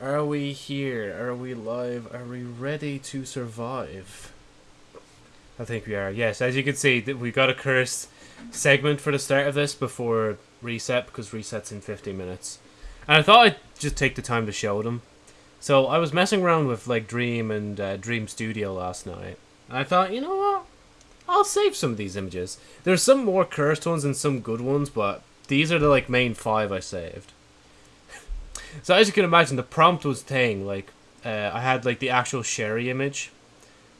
Are we here? Are we live? Are we ready to survive? I think we are. Yes, as you can see, we got a cursed segment for the start of this before reset because resets in 15 minutes. And I thought I'd just take the time to show them. So I was messing around with like Dream and uh, Dream Studio last night. I thought, you know what? I'll save some of these images. There's some more cursed ones and some good ones, but these are the like main five I saved. So as you can imagine, the prompt was thing like uh, I had like the actual Sherry image,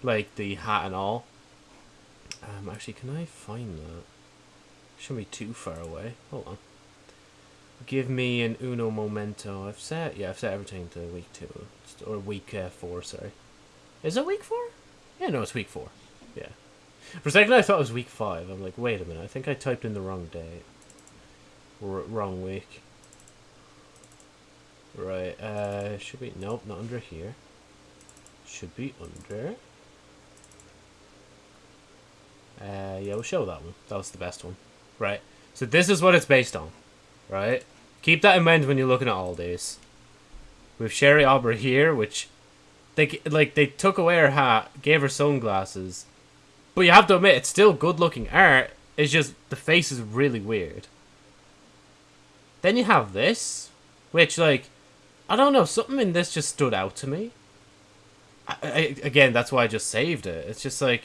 like the hat and all. Um, actually, can I find that? Shouldn't be too far away. Hold on. Give me an uno momento. I've set yeah, I've set everything to week two or week uh, four. Sorry, is it week four? Yeah, no, it's week four. Yeah. For a second, I thought it was week five. I'm like, wait a minute. I think I typed in the wrong date. R wrong week. Right. Uh, should be nope, not under here. Should be under. Uh, yeah, we'll show that one. That was the best one. Right. So this is what it's based on. Right? Keep that in mind when you're looking at all these. With Sherry Aubrey here, which they like they took away her hat, gave her sunglasses. But you have to admit, it's still good looking art. It's just the face is really weird. Then you have this, which like I don't know, something in this just stood out to me. I, I, again, that's why I just saved it. It's just like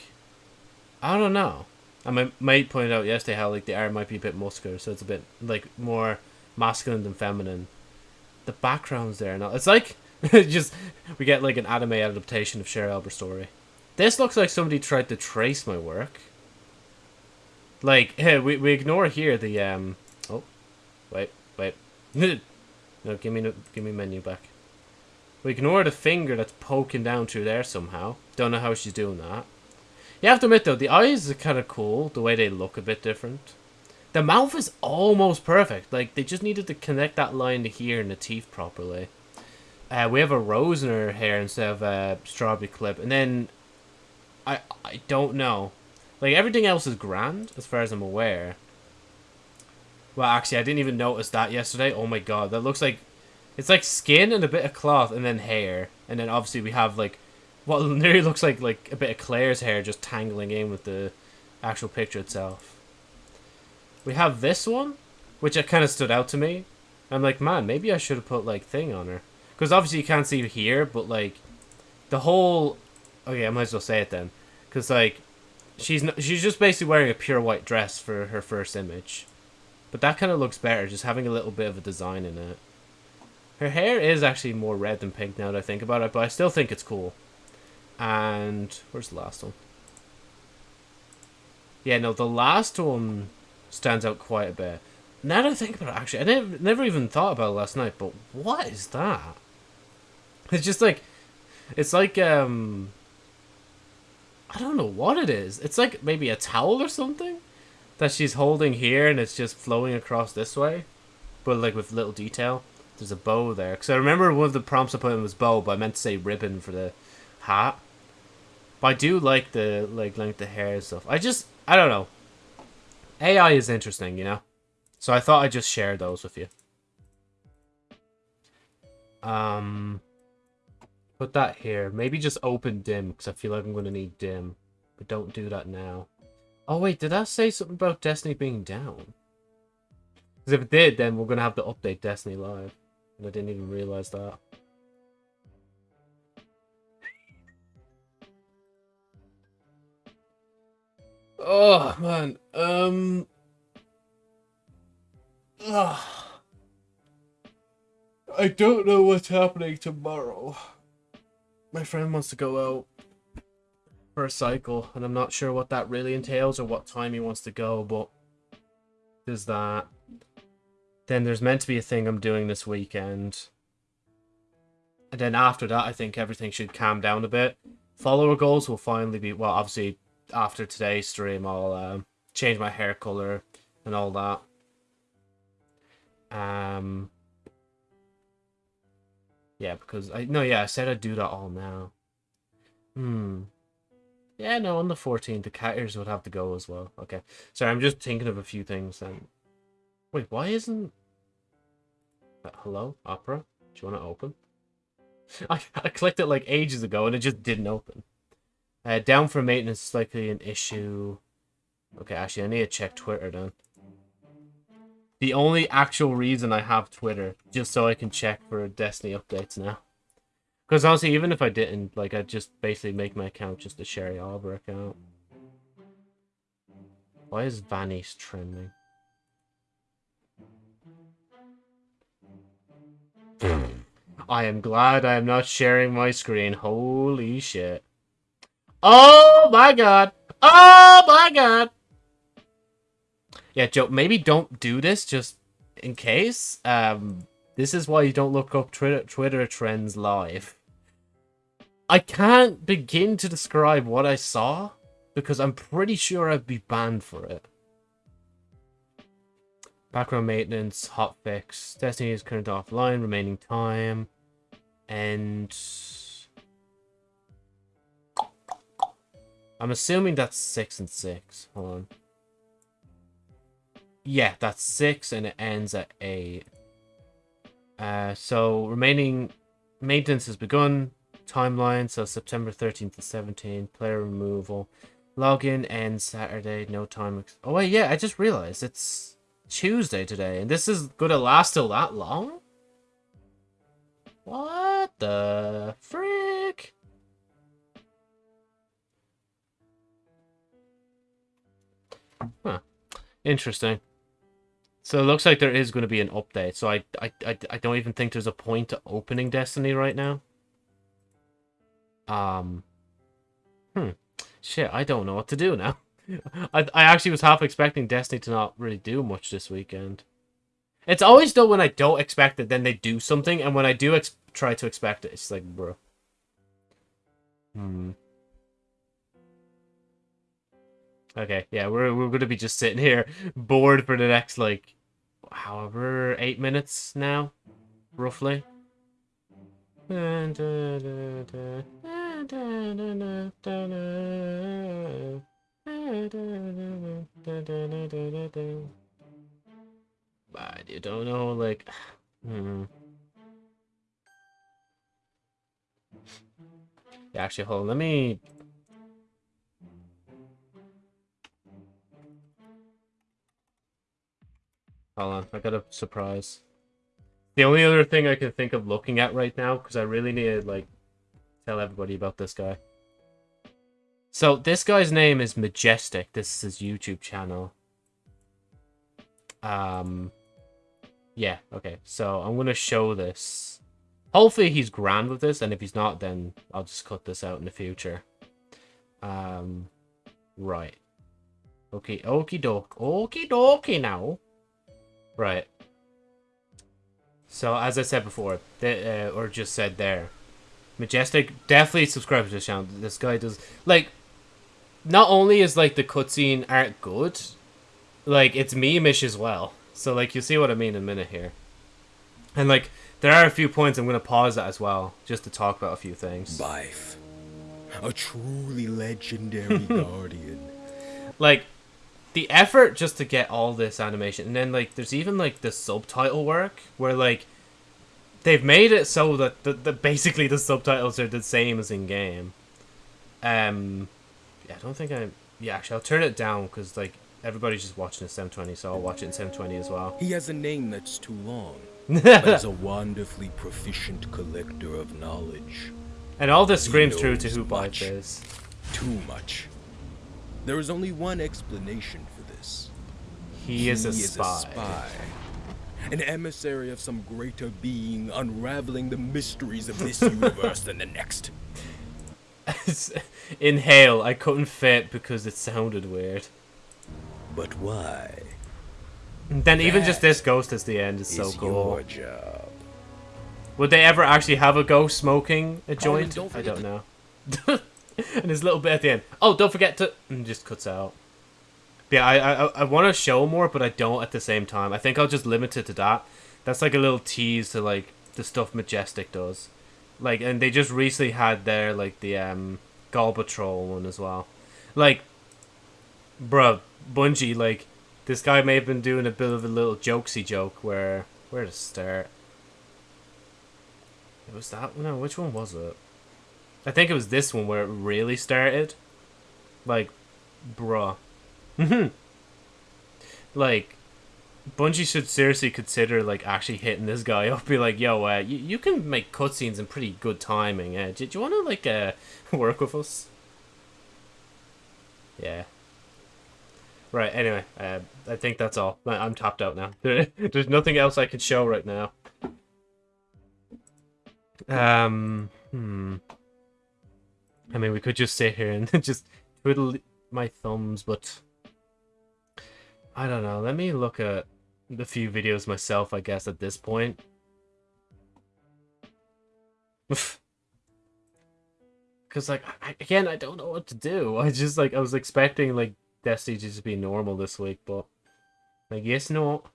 I don't know. And my mate pointed out yesterday how like the art might be a bit muscular, so it's a bit like more masculine than feminine. The background's there now. It's like just we get like an anime adaptation of Cher Albert story. This looks like somebody tried to trace my work. Like, hey, we we ignore here the um. Oh, wait, wait. no, give me give me menu back. We ignore the finger that's poking down through there somehow. Don't know how she's doing that. You have to admit though, the eyes are kind of cool. The way they look a bit different. The mouth is almost perfect. Like they just needed to connect that line to here and the teeth properly. Uh, we have a rose in her hair instead of a strawberry clip, and then I I don't know. Like everything else is grand as far as I'm aware. Well, actually, I didn't even notice that yesterday. Oh my god, that looks like it's like skin and a bit of cloth and then hair, and then obviously we have like what nearly looks like like a bit of Claire's hair just tangling in with the actual picture itself. We have this one, which it kind of stood out to me. I'm like, man, maybe I should have put like thing on her, because obviously you can't see here, but like the whole. Okay, I might as well say it then, because like she's not, she's just basically wearing a pure white dress for her first image, but that kind of looks better, just having a little bit of a design in it. Her hair is actually more red than pink now that I think about it, but I still think it's cool. And where's the last one? Yeah, no, the last one stands out quite a bit. Now that I think about it, actually, I never, never even thought about it last night, but what is that? It's just like, it's like, um, I don't know what it is. It's like maybe a towel or something that she's holding here and it's just flowing across this way, but like with little detail. There's a bow there. Because I remember one of the prompts I put in was bow, but I meant to say ribbon for the hat. But I do like the like length of hair and stuff. I just I don't know. AI is interesting, you know. So I thought I'd just share those with you. Um, put that here. Maybe just open dim because I feel like I'm gonna need dim, but don't do that now. Oh wait, did I say something about Destiny being down? Because if it did, then we're gonna have to update Destiny Live, and I didn't even realize that. Oh man, um, ugh. I don't know what's happening tomorrow. My friend wants to go out for a cycle, and I'm not sure what that really entails or what time he wants to go, but there's that. Then there's meant to be a thing I'm doing this weekend. And then after that, I think everything should calm down a bit. Follower goals will finally be, well, obviously after today's stream, I'll um, change my hair color and all that. Um, yeah, because I no, yeah, I said I'd do that all now. Hmm. Yeah, no, on the 14th, the cat ears would have to go as well. Okay. Sorry, I'm just thinking of a few things then. Wait, why isn't... Uh, hello? Opera? Do you want to open? I, I clicked it like ages ago and it just didn't open. Uh, down for maintenance is likely an issue. Okay, actually, I need to check Twitter then. The only actual reason I have Twitter, just so I can check for Destiny updates now. Because honestly, even if I didn't, like, I'd just basically make my account just a Sherry Arbor account. Why is Vanish trending? I am glad I am not sharing my screen. Holy shit. Oh my god. Oh my god. Yeah, Joe, maybe don't do this just in case. Um, this is why you don't look up Twitter, Twitter trends live. I can't begin to describe what I saw because I'm pretty sure I'd be banned for it. Background maintenance, hotfix, Destiny is currently offline, remaining time, and I'm assuming that's six and six. Hold on. Yeah, that's six and it ends at eight. Uh, so remaining maintenance has begun. Timeline, so September 13th to 17th. Player removal. Login and Saturday. No time. Oh wait, yeah, I just realized it's Tuesday today, and this is gonna last till that long? What the frick? Huh. Interesting. So it looks like there is going to be an update. So I, I, I, I don't even think there's a point to opening Destiny right now. Um. Hmm. Shit, I don't know what to do now. I, I actually was half expecting Destiny to not really do much this weekend. It's always though when I don't expect it, then they do something, and when I do try to expect it, it's like, bro. Hmm. Okay, yeah, we're we're gonna be just sitting here bored for the next like, however, eight minutes now, roughly. But you don't know, like, hmm. Yeah, actually, hold on. Let me. Hold on, I got a surprise. The only other thing I can think of looking at right now, because I really need to, like, tell everybody about this guy. So, this guy's name is Majestic. This is his YouTube channel. Um, yeah, okay. So, I'm going to show this. Hopefully he's grand with this, and if he's not, then I'll just cut this out in the future. Um, right. Okay, okie doke. Okie dokie now. Right. So, as I said before, uh, or just said there, Majestic, definitely subscribe to this channel. This guy does, like, not only is, like, the cutscene art good, like, it's meme-ish as well. So, like, you'll see what I mean in a minute here. And, like, there are a few points I'm going to pause at as well, just to talk about a few things. Byf, a truly legendary guardian. Like, the effort just to get all this animation and then like there's even like the subtitle work where like they've made it so that the, the basically the subtitles are the same as in game um yeah i don't think i yeah actually i'll turn it down because like everybody's just watching in 720 so i'll watch it in 720 as well he has a name that's too long but is a wonderfully proficient collector of knowledge and all this screams true to who Byf is too much there is only one explanation for this. He, he is, a, is spy. a spy. An emissary of some greater being unraveling the mysteries of this universe than the next. Inhale, I couldn't fit because it sounded weird. But why? And then that even just this ghost at the end is, is so cool. Your job. Would they ever actually have a ghost smoking a joint? Colin, I don't know. and his little bit at the end. Oh, don't forget to... And just cuts out. Yeah, I, I, I want to show more, but I don't at the same time. I think I'll just limit it to that. That's like a little tease to, like, the stuff Majestic does. Like, and they just recently had their, like, the, um, Galbatrol one as well. Like, bruh, Bungie, like, this guy may have been doing a bit of a little jokesy joke where... Where to start? It was that no, which one was it? I think it was this one where it really started. Like, bruh. Like, Bungie should seriously consider like actually hitting this guy up. Be like, yo, uh, you, you can make cutscenes in pretty good timing. Uh, do, do you want to like uh, work with us? Yeah. Right. Anyway, uh, I think that's all. I- I'm tapped out now. There's nothing else I can show right now. Um. Hmm. I mean, we could just sit here and just twiddle my thumbs, but I don't know. Let me look at the few videos myself, I guess, at this point. Because, like, I, again, I don't know what to do. I just, like, I was expecting, like, Destiny to just be normal this week, but I guess not.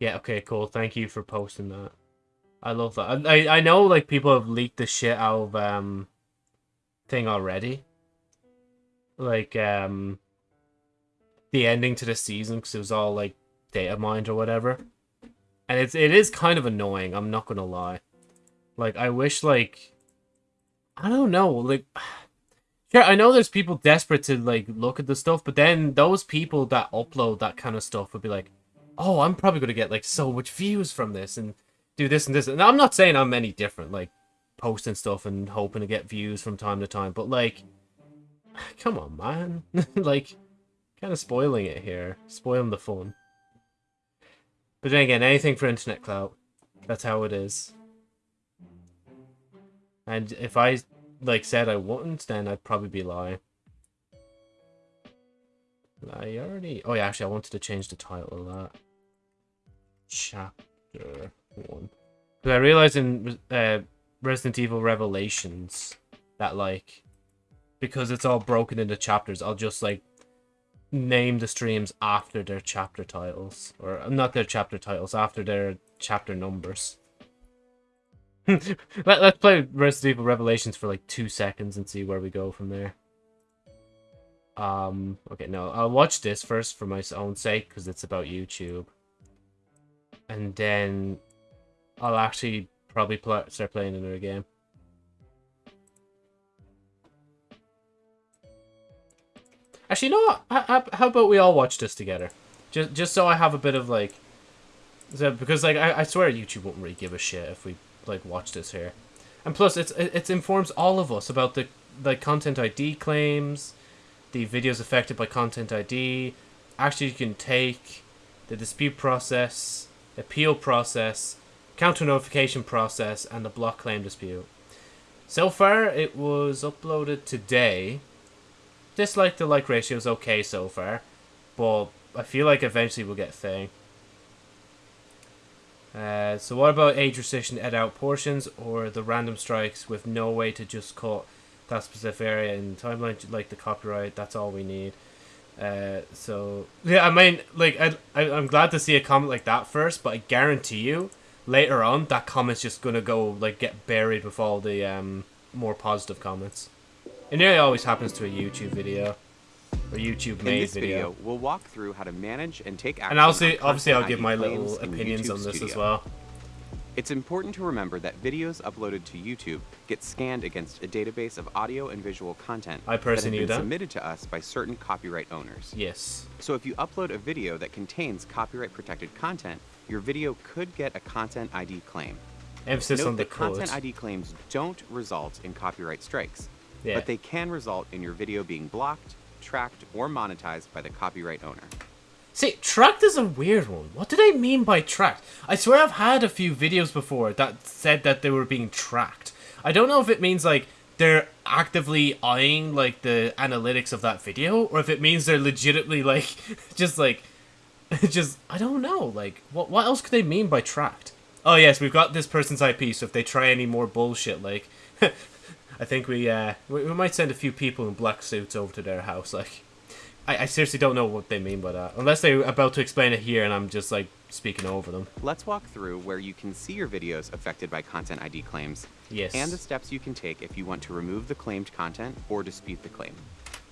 Yeah, okay, cool. Thank you for posting that. I love that. I, I, I know, like, people have leaked the shit out of, um, thing already. Like, um, the ending to the season because it was all like data mined or whatever. And it's it is kind of annoying, I'm not gonna lie. Like I wish like I don't know, like Sure, I know there's people desperate to like look at the stuff, but then those people that upload that kind of stuff would be like, Oh, I'm probably gonna get like so much views from this and do this and this. And I'm not saying I'm any different, like posting stuff and hoping to get views from time to time, but like come on man. like Kind of spoiling it here. Spoiling the fun. But then again, anything for internet clout. That's how it is. And if I, like, said I wouldn't, then I'd probably be lying. I already... Oh, yeah, actually, I wanted to change the title of that. Chapter 1. Because I realized in uh, Resident Evil Revelations that, like, because it's all broken into chapters, I'll just, like, name the streams after their chapter titles. Or not their chapter titles, after their chapter numbers. Let, let's play Resident Evil Revelations for like two seconds and see where we go from there. Um, okay, no, I'll watch this first for my own sake because it's about YouTube. And then I'll actually probably pl start playing another game. Actually, you know? How, how about we all watch this together? Just just so I have a bit of like... Because like I, I swear YouTube won't really give a shit if we like watch this here. And plus, it's it, it informs all of us about the like content ID claims, the videos affected by content ID, actually you can take, the dispute process, appeal process, counter notification process, and the block claim dispute. So far, it was uploaded today, dislike to like ratio is okay so far, but I feel like eventually we'll get thing. Uh, so what about age restriction edit out portions or the random strikes with no way to just cut that specific area in timeline like the copyright? That's all we need. Uh, so yeah, I mean, like I, I I'm glad to see a comment like that first, but I guarantee you later on that comment's just gonna go like get buried with all the um more positive comments. It nearly always happens to a YouTube video. Or YouTube made In this video. video, we'll walk through how to manage and take action And obviously, obviously I'll give my little opinions on this as well. It's important to remember that videos uploaded to YouTube get scanned against a database of audio and visual content I personally that have been that. submitted to us by certain copyright owners. Yes. So if you upload a video that contains copyright protected content, your video could get a content ID claim. Emphasis Note on the that code. content ID claims don't result in copyright strikes, Yeah. but they can result in your video being blocked, tracked, or monetized by the copyright owner. See, tracked is a weird one. What do they mean by tracked? I swear I've had a few videos before that said that they were being tracked. I don't know if it means like they're actively eyeing like the analytics of that video or if it means they're legitimately like just like just I don't know, like what what else could they mean by tracked? Oh yes, we've got this person's IP, so if they try any more bullshit like I think we uh we, we might send a few people in black suits over to their house like I, I seriously don't know what they mean by that. Unless they're about to explain it here and I'm just like speaking over them. Let's walk through where you can see your videos affected by content ID claims Yes. and the steps you can take if you want to remove the claimed content or dispute the claim.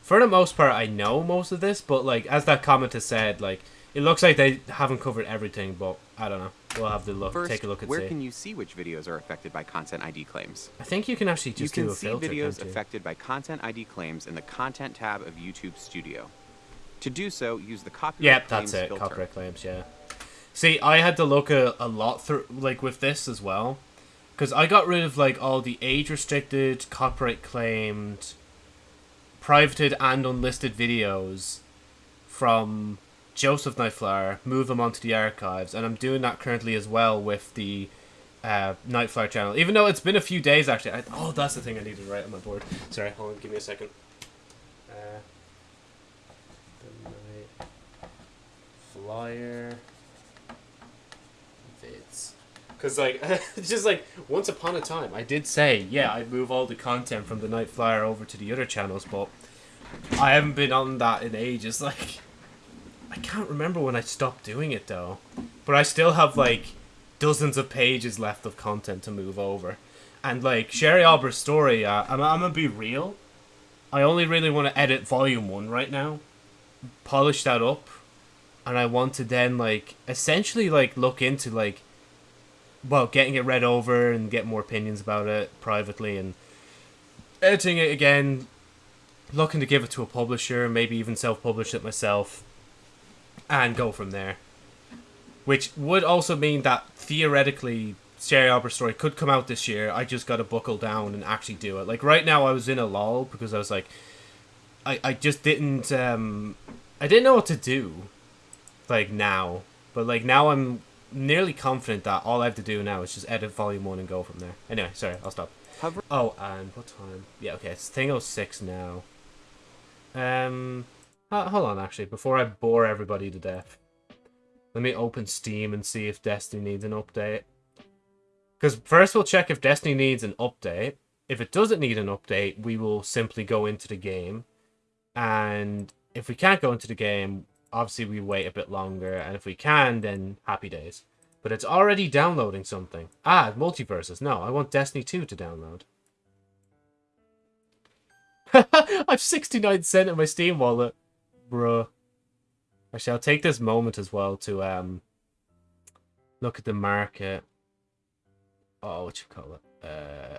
For the most part, I know most of this, but like as that comment has said, like it looks like they haven't covered everything. But I don't know. we'll have to look, First, take a look and where see. can you see which videos are affected by content ID claims? I think you can actually just you do can a see filter. videos affected by content ID claims in the Content tab of YouTube Studio. To do so, use the copyright Yep, claims that's it. filter. Copyright claims, yeah. See, I had to look a, a lot through, like, with this as well. Because I got rid of, like, all the age-restricted, copyright-claimed, privated and unlisted videos from Joseph Nightflower, move them onto the archives, and I'm doing that currently as well with the uh, Nightflower channel. Even though it's been a few days, actually. I, oh, that's the thing I needed to write on my board. Sorry, hold on, give me a second. Uh, Flyer vids. Because, like, just like, once upon a time, I did say, yeah, I'd move all the content from the Night Flyer over to the other channels, but I haven't been on that in ages. Like, I can't remember when I stopped doing it, though. But I still have, like, dozens of pages left of content to move over. And, like, Sherry Albert's story, uh, I'm, I'm gonna be real. I only really want to edit volume one right now, polish that up, and I want to then, like, essentially, like, look into, like, well, getting it read over and get more opinions about it privately and editing it again, looking to give it to a publisher, maybe even self-publish it myself, and go from there. Which would also mean that theoretically, Sherry Albert story could come out this year. I just got to buckle down and actually do it. Like right now, I was in a lull because I was like, I I just didn't um, I didn't know what to do, like now. But like now, I'm nearly confident that all I have to do now is just edit volume one and go from there. Anyway, sorry, I'll stop. Hover Oh, and what time? Yeah, okay, it's thing 06 now. Um, ho- hold on, actually, before I bore everybody to death. Let me open Steam and see if Destiny needs an update. Because first we'll check if Destiny needs an update. If it doesn't need an update, we will simply go into the game. And if we can't go into the game, obviously we wait a bit longer. And if we can, then happy days. But it's already downloading something. Ah, MultiVersus. No, I want Destiny 2 to download. I've 69 cent in my Steam wallet. Bruh. Actually, I'll take this moment as well to um look at the market. Oh, what you call it? Uh,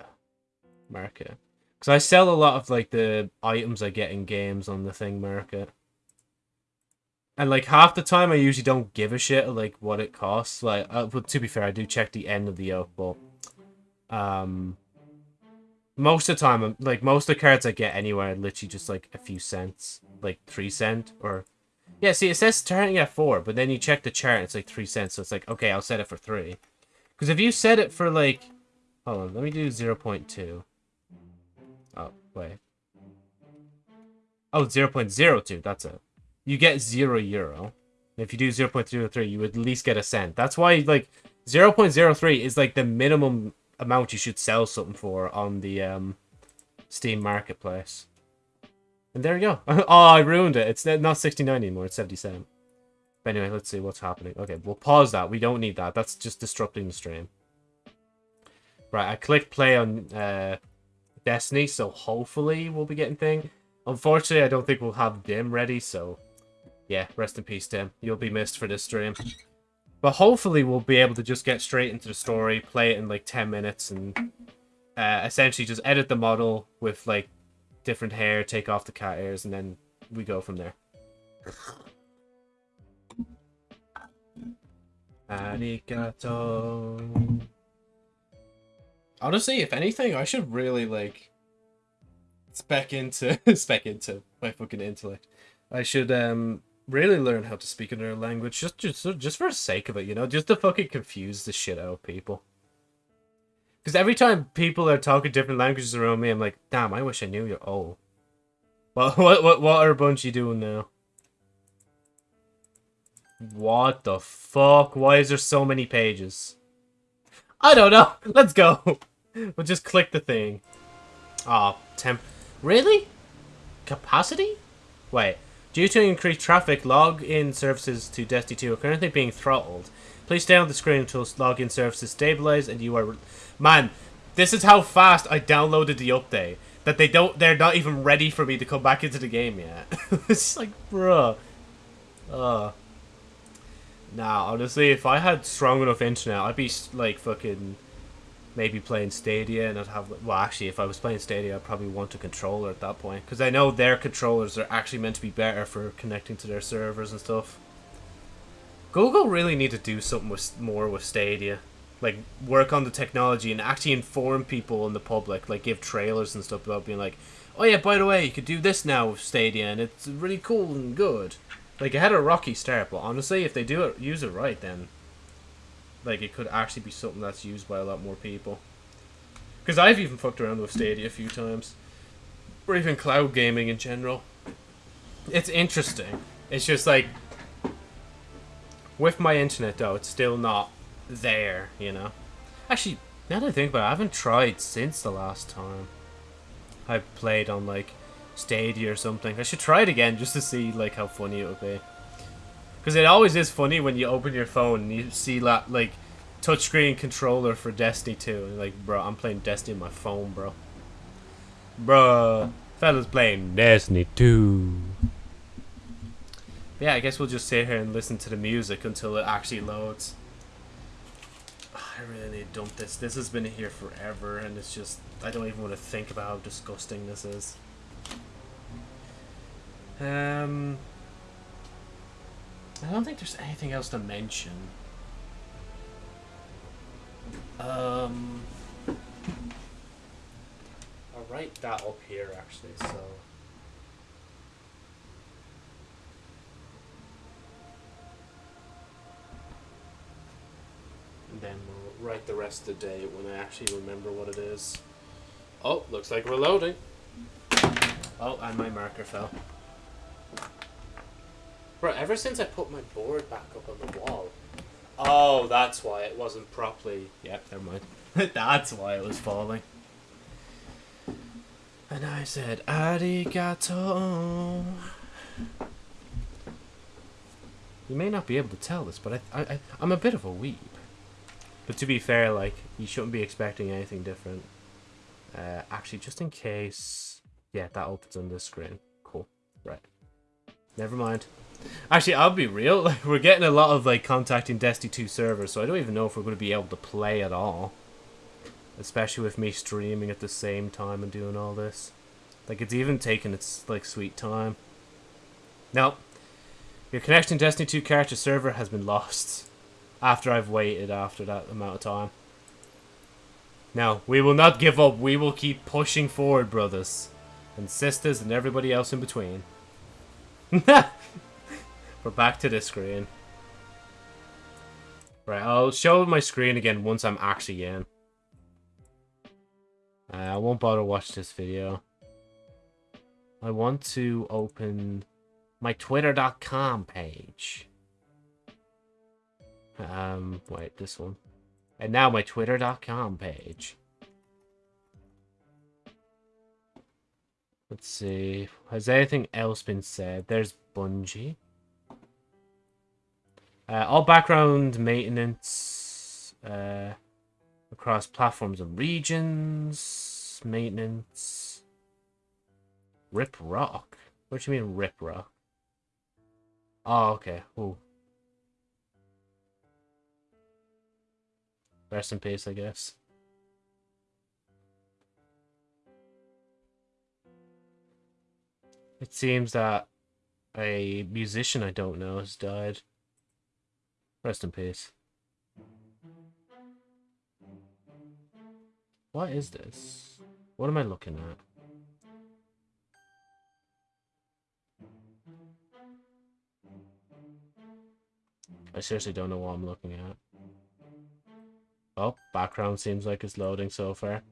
market. Because I sell a lot of like the items I get in games on the thing market. And like half the time, I usually don't give a shit like what it costs. Like, uh, but to be fair, I do check the end of the oak, but um, most of the time, like most of the cards I get anywhere, are literally just like a few cents, like three cent or yeah. See, it says starting at four, but then you check the chart, it's like three cents. So it's like okay, I'll set it for three. Because if you set it for like, hold on, let me do zero point two. Oh wait. Oh, 0.02, that's it. You get zero euro. If you do 0.03, you at least get a cent. That's why, like, 0.03 is, like, the minimum amount you should sell something for on the um, Steam Marketplace. And there you go. oh, I ruined it. It's not 69 anymore. It's 77. But anyway, let's see what's happening. Okay, we'll pause that. We don't need that. That's just disrupting the stream. Right, I clicked play on uh, Destiny, so hopefully we'll be getting thing. Unfortunately, I don't think we'll have Dim ready, so yeah, rest in peace, Dim. You'll be missed for this stream. But hopefully we'll be able to just get straight into the story, play it in like 10 minutes, and uh, essentially just edit the model with like different hair, take off the cat ears, and then we go from there. Arigato. Honestly, if anything, I should really like spec into spec into my fucking intellect. I should um really learn how to speak another language just just just for the sake of it, you know, just to fucking confuse the shit out of people. Because every time people are talking different languages around me, I'm like, damn, I wish I knew you. Oh, what what what what are you doing now? What the fuck? Why is there so many pages? I don't know. Let's go. We'll just click the thing. Ah, temp. Really? Capacity? Wait. Due to increased traffic, login services to Destiny 2 are currently being throttled. Please stay on the screen until login services stabilize and you are... Man, this is how fast I downloaded the update. That they don't... They're not even ready for me to come back into the game yet. it's like, bruh. Uh. Nah, honestly, if I had strong enough internet, I'd be like fucking maybe playing Stadia and I'd have. Well, actually, if I was playing Stadia, I'd probably want a controller at that point because I know their controllers are actually meant to be better for connecting to their servers and stuff. Google really need to do something with more with Stadia, like work on the technology and actually inform people in the public, like give trailers and stuff about being like, oh yeah, by the way, you could do this now with Stadia and it's really cool and good. Like it had a rocky start, but honestly, if they do it, use it right, then like it could actually be something that's used by a lot more people. Because I've even fucked around with Stadia a few times, or even cloud gaming in general. It's interesting. It's just like with my internet though, it's still not there. You know. Actually, now that I think about it, I haven't tried since the last time I played on like Stadia or something. I should try it again just to see like how funny it would be. Because it always is funny when you open your phone and you see that, like, touchscreen controller for Destiny 2. And like, bro, I'm playing Destiny on my phone, bro. Bro, fella's playing Destiny 2. Yeah, I guess we'll just sit here and listen to the music until it actually loads. I really need to dump this. This has been here forever, and it's just... I don't even want to think about how disgusting this is. Um... I don't think there's anything else to mention. Um, I'll write that up here actually, so. Then we'll write the rest of the day when I actually remember what it is. Oh, looks like we're loading. Oh, and my marker fell. Bro, ever since I put my board back up on the wall. Oh, that's why it wasn't properly. Yep, never mind. that's why it was falling. And I said, arigato. You may not be able to tell this, but I, I, I'm a bit of a weeb. But to be fair, like, you shouldn't be expecting anything different. Uh, actually, just in case... Yeah, that opens on this screen. Cool. Right. Never mind. Actually, I'll be real. Like, we're getting a lot of like contacting Destiny 2 servers, so I don't even know if we're going to be able to play at all. Especially with me streaming at the same time and doing all this. Like, it's even taking its like sweet time. Now, your connection to Destiny 2 character server has been lost. After I've waited after that amount of time. Now, we will not give up. We will keep pushing forward, brothers. And sisters and everybody else in between. We're back to this screen. Right, I'll show my screen again once I'm actually in. Uh, I won't bother watch this video. I want to open my twitter.com page. Um, wait, this one. And now my twitter.com page. Let's see. Has anything else been said? There's Bungie. Uh, all background maintenance uh, across platforms and regions. Maintenance. Rip rock. What do you mean rip rock? Oh, okay. Ooh. Rest in peace, I guess. It seems that a musician I don't know has died. Rest in peace. What is this? What am I looking at? I seriously don't know what I'm looking at. Oh, background seems like it's loading so far.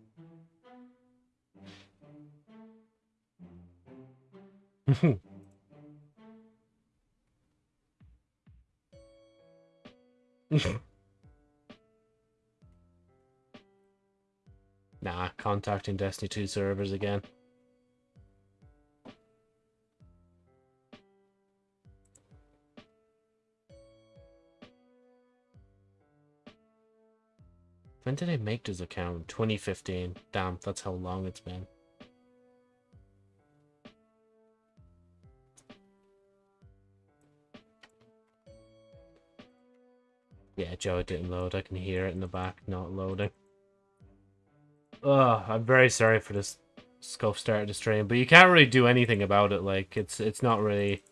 nah, contacting Destiny 2 servers again. When did I make this account? 2015. Damn, that's how long it's been. Yeah, Joe, didn't load. I can hear it in the back, not loading. Ugh, I'm very sorry for this scuff start of the stream, but you can't really do anything about it. Like, it's it's not really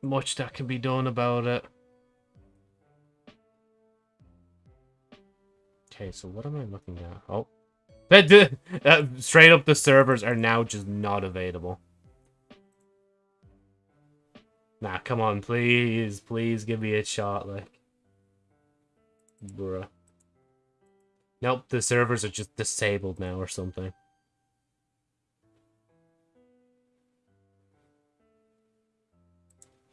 much that can be done about it. Okay, so what am I looking at? Oh. That, uh, straight up, the servers are now just not available. Nah, come on, please, please give me a shot, like. Bruh. Nope, the servers are just disabled now or something.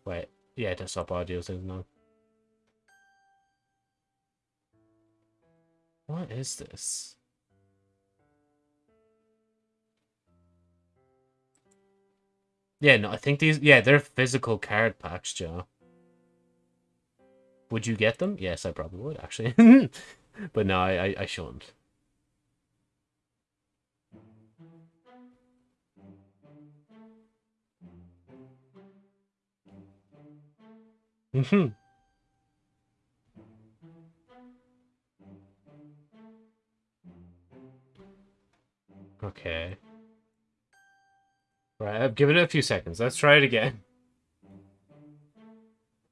Wait, yeah, desktop audio is on. What is this? Yeah, no, I think these, yeah, they're physical card packs, Joe. Would you get them? Yes, I probably would, actually. but no, I, I, I shouldn't. Mm-hmm. Okay. Right, I've given it a few seconds. Let's try it again.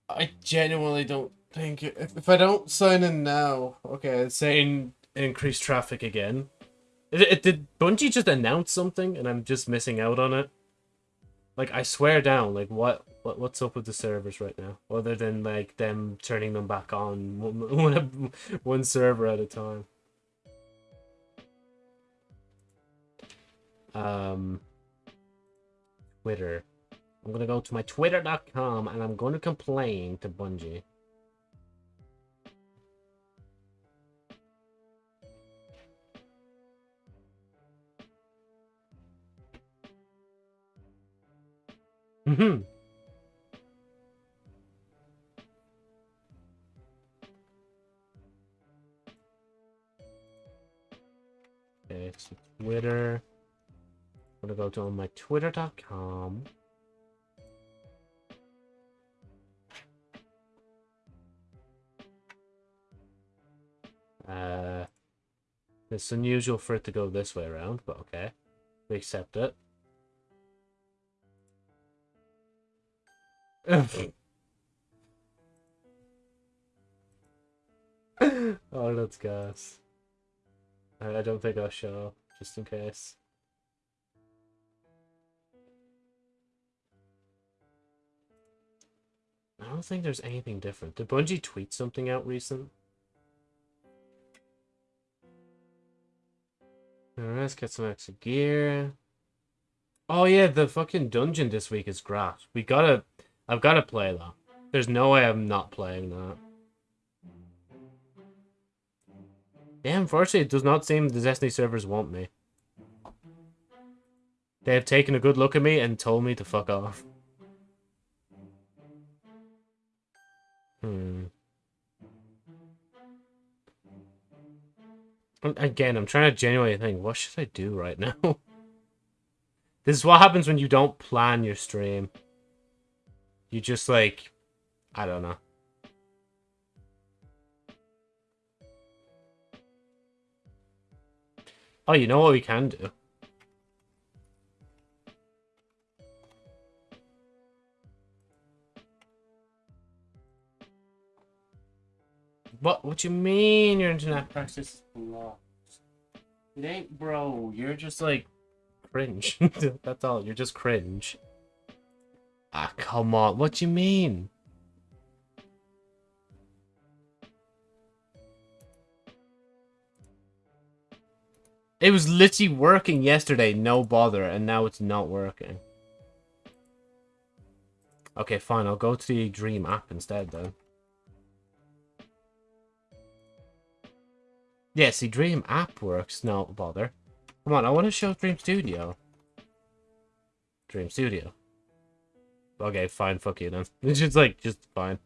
I genuinely don't think it, if, if I don't sign in now, okay, it's saying increase traffic again. It, it, did Bungie just announce something and I'm just missing out on it? Like I swear down, like what what what's up with the servers right now? Other than like them turning them back on one one, one server at a time. Um Twitter. I'm gonna go to my twitter.com and I'm gonna complain to Bungie. Mm-hmm. Twitter. I'm gonna go to my twitter.com. Uh, it's unusual for it to go this way around, but okay. We accept it. oh, that's gas. I don't think I'll show, just in case. I don't think there's anything different. Did Bungie tweet something out recent? Let's get some extra gear. Oh yeah, the fucking dungeon this week is great. We gotta... I've gotta play that. There's no way I'm not playing that. Yeah, unfortunately, it does not seem the Destiny servers want me. They have taken a good look at me and told me to fuck off. Hmm. Again, I'm trying to genuinely think, what should I do right now? this is what happens when you don't plan your stream. You just like, I don't know. Oh, you know what we can do? What? What you mean your internet access is? It ain't, bro. You're just like cringe. That's all. You're just cringe. Ah, come on. What you mean? It was literally working yesterday, no bother, and now it's not working. Okay, fine. I'll go to the Dream app instead, then. Yeah, see, Dream app works, no bother. Come on, I want to show Dream Studio. Dream Studio. Okay, fine, fuck you then. It's just like, just fine.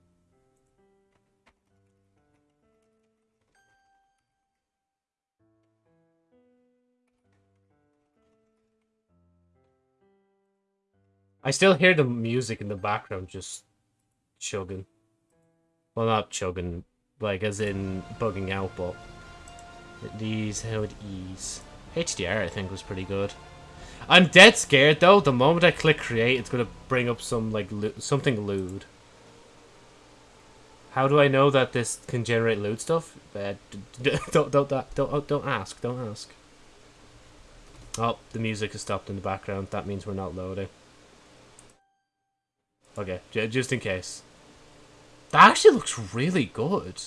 I still hear the music in the background just chugging. Well, not chugging, like as in bugging out, but these it ease. HDR, I think, was pretty good. I'm dead scared though. The moment I click create, it's gonna bring up some like something lewd. How do I know that this can generate lewd stuff? Uh, don't don't don't don't don't ask. Don't ask. Oh, the music has stopped in the background. That means we're not loading. Okay, just in case. That actually looks really good.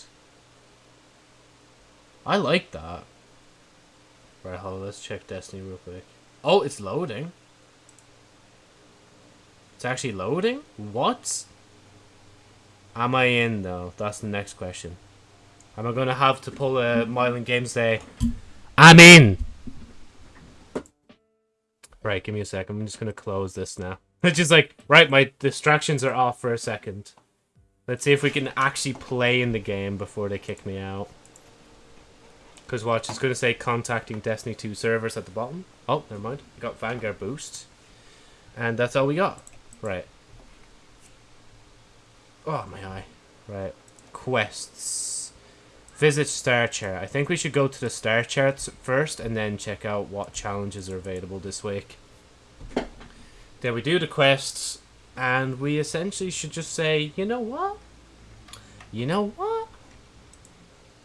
I like that. Right, hold on, let's check Destiny real quick. Oh, it's loading. It's actually loading? What? Am I in, though? That's the next question. Am I going to have to pull a Mylan Games say, I'm in! Right, give me a sec. I'm just going to close this now. It's just like, right, my distractions are off for a second. Let's see if we can actually play in the game before they kick me out. Because watch, it's going to say contacting Destiny 2 servers at the bottom. Oh, never mind. We got Vanguard Boost. And that's all we got. Right. Oh, my eye. Right. Quests. Visit star chart. I think we should go to the star charts first and then check out what challenges are available this week. Then we do the quests and we essentially should just say, you know what? You know what?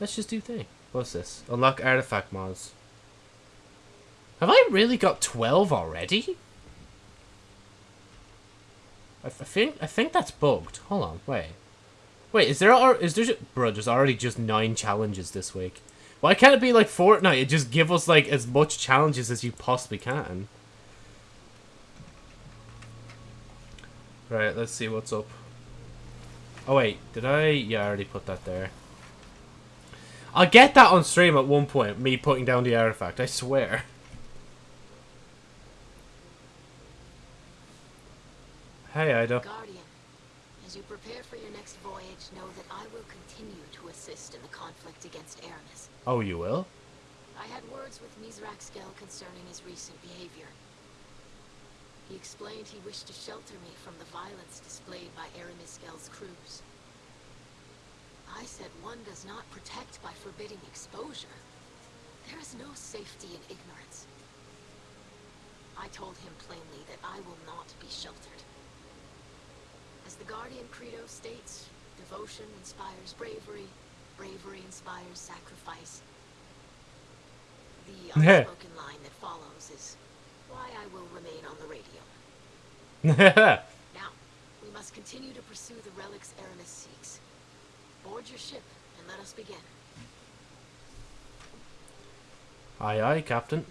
Let's just do thing. What's this? Unlock artifact mods. Have I really got 12 already? I, think I think that's bugged. Hold on, wait. Wait, is there is there bro? There's already just nine challenges this week. Why can't it be like Fortnite? It just give us like as much challenges as you possibly can. Right, let's see what's up. Oh wait, did I? Yeah, I already put that there. I'll get that on stream at one point, me putting down the artifact, I swear. Hey, Eido. Guardian, as you prepare for your next voyage, know that I will continue to assist in the conflict against Eramis. Oh, you will? I had words with Mithrax Kell concerning his recent behavior. He explained he wished to shelter me from the violence displayed by Eramis Skel's crews. I said one does not protect by forbidding exposure. There is no safety in ignorance. I told him plainly that I will not be sheltered. As the Guardian Credo states, devotion inspires bravery, bravery inspires sacrifice. The unspoken line that follows is why I will remain on the radio. now, we must continue to pursue the relics Eramis seeks. Board your ship and let us begin. Aye aye, Captain.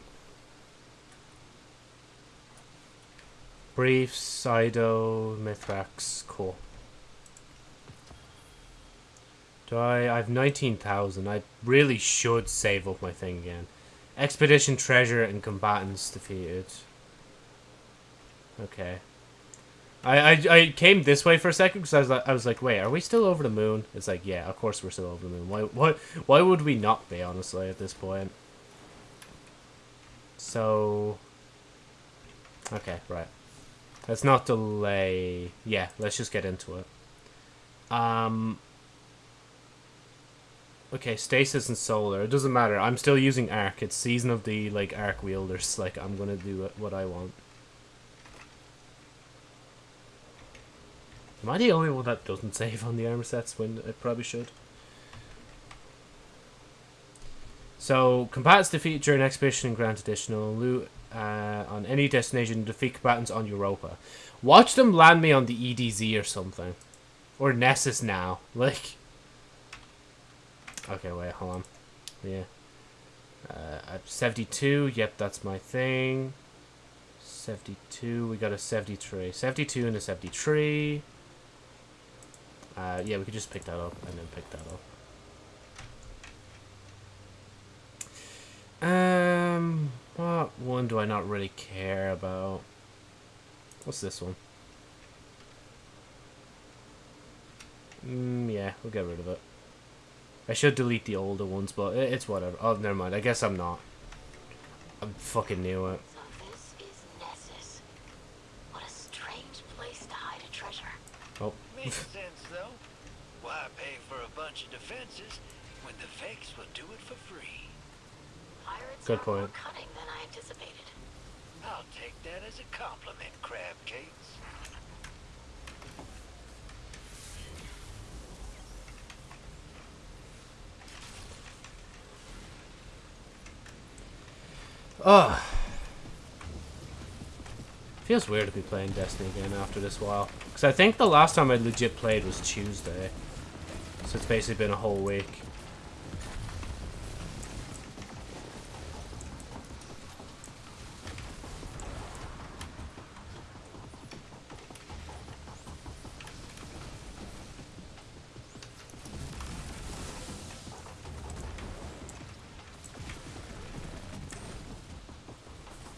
Brief, Sido, Mithrax, cool. Do I? I have 19,000. I really should save up my thing again. Expedition treasure and combatants defeated. Okay. I, I, I came this way for a second because I was like, I was like, wait, are we still over the moon? It's like, yeah, of course we're still over the moon. Why, why, why would we not be, honestly, at this point? So, okay, right. Let's not delay. Yeah, let's just get into it. Um. Okay, stasis and solar. It doesn't matter. I'm still using arc. It's season of the like arc wielders. Like I'm gonna do what I want. Am I the only one that doesn't save on the armor sets when it probably should? So, combatants defeated during expedition and grant additional loot uh, on any destination defeat combatants on Europa. Watch them land me on the EDZ or something. Or Nessus now. Like... Okay, wait, hold on. Yeah. Uh, 72, yep, that's my thing. 72, we got a 73. 72 and a 73. Uh, yeah, we could just pick that up and then pick that up. Um, what one do I not really care about? What's this one? Mm, yeah, we'll get rid of it. I should delete the older ones, but it's whatever. Oh, never mind. I guess I'm not. I'm fucking new it. So this is Nessus. What a strange place to hide a treasure. Oh. Makes sense, though. Why pay bunch of defenses when the fakes will do it for free. Pirates Good are more point. cunning than I anticipated. I'll take that as a compliment, Crab Cakes. Ugh. Feels weird to be playing Destiny again after this while. Because I think the last time I legit played was Tuesday. So it's basically been a whole week.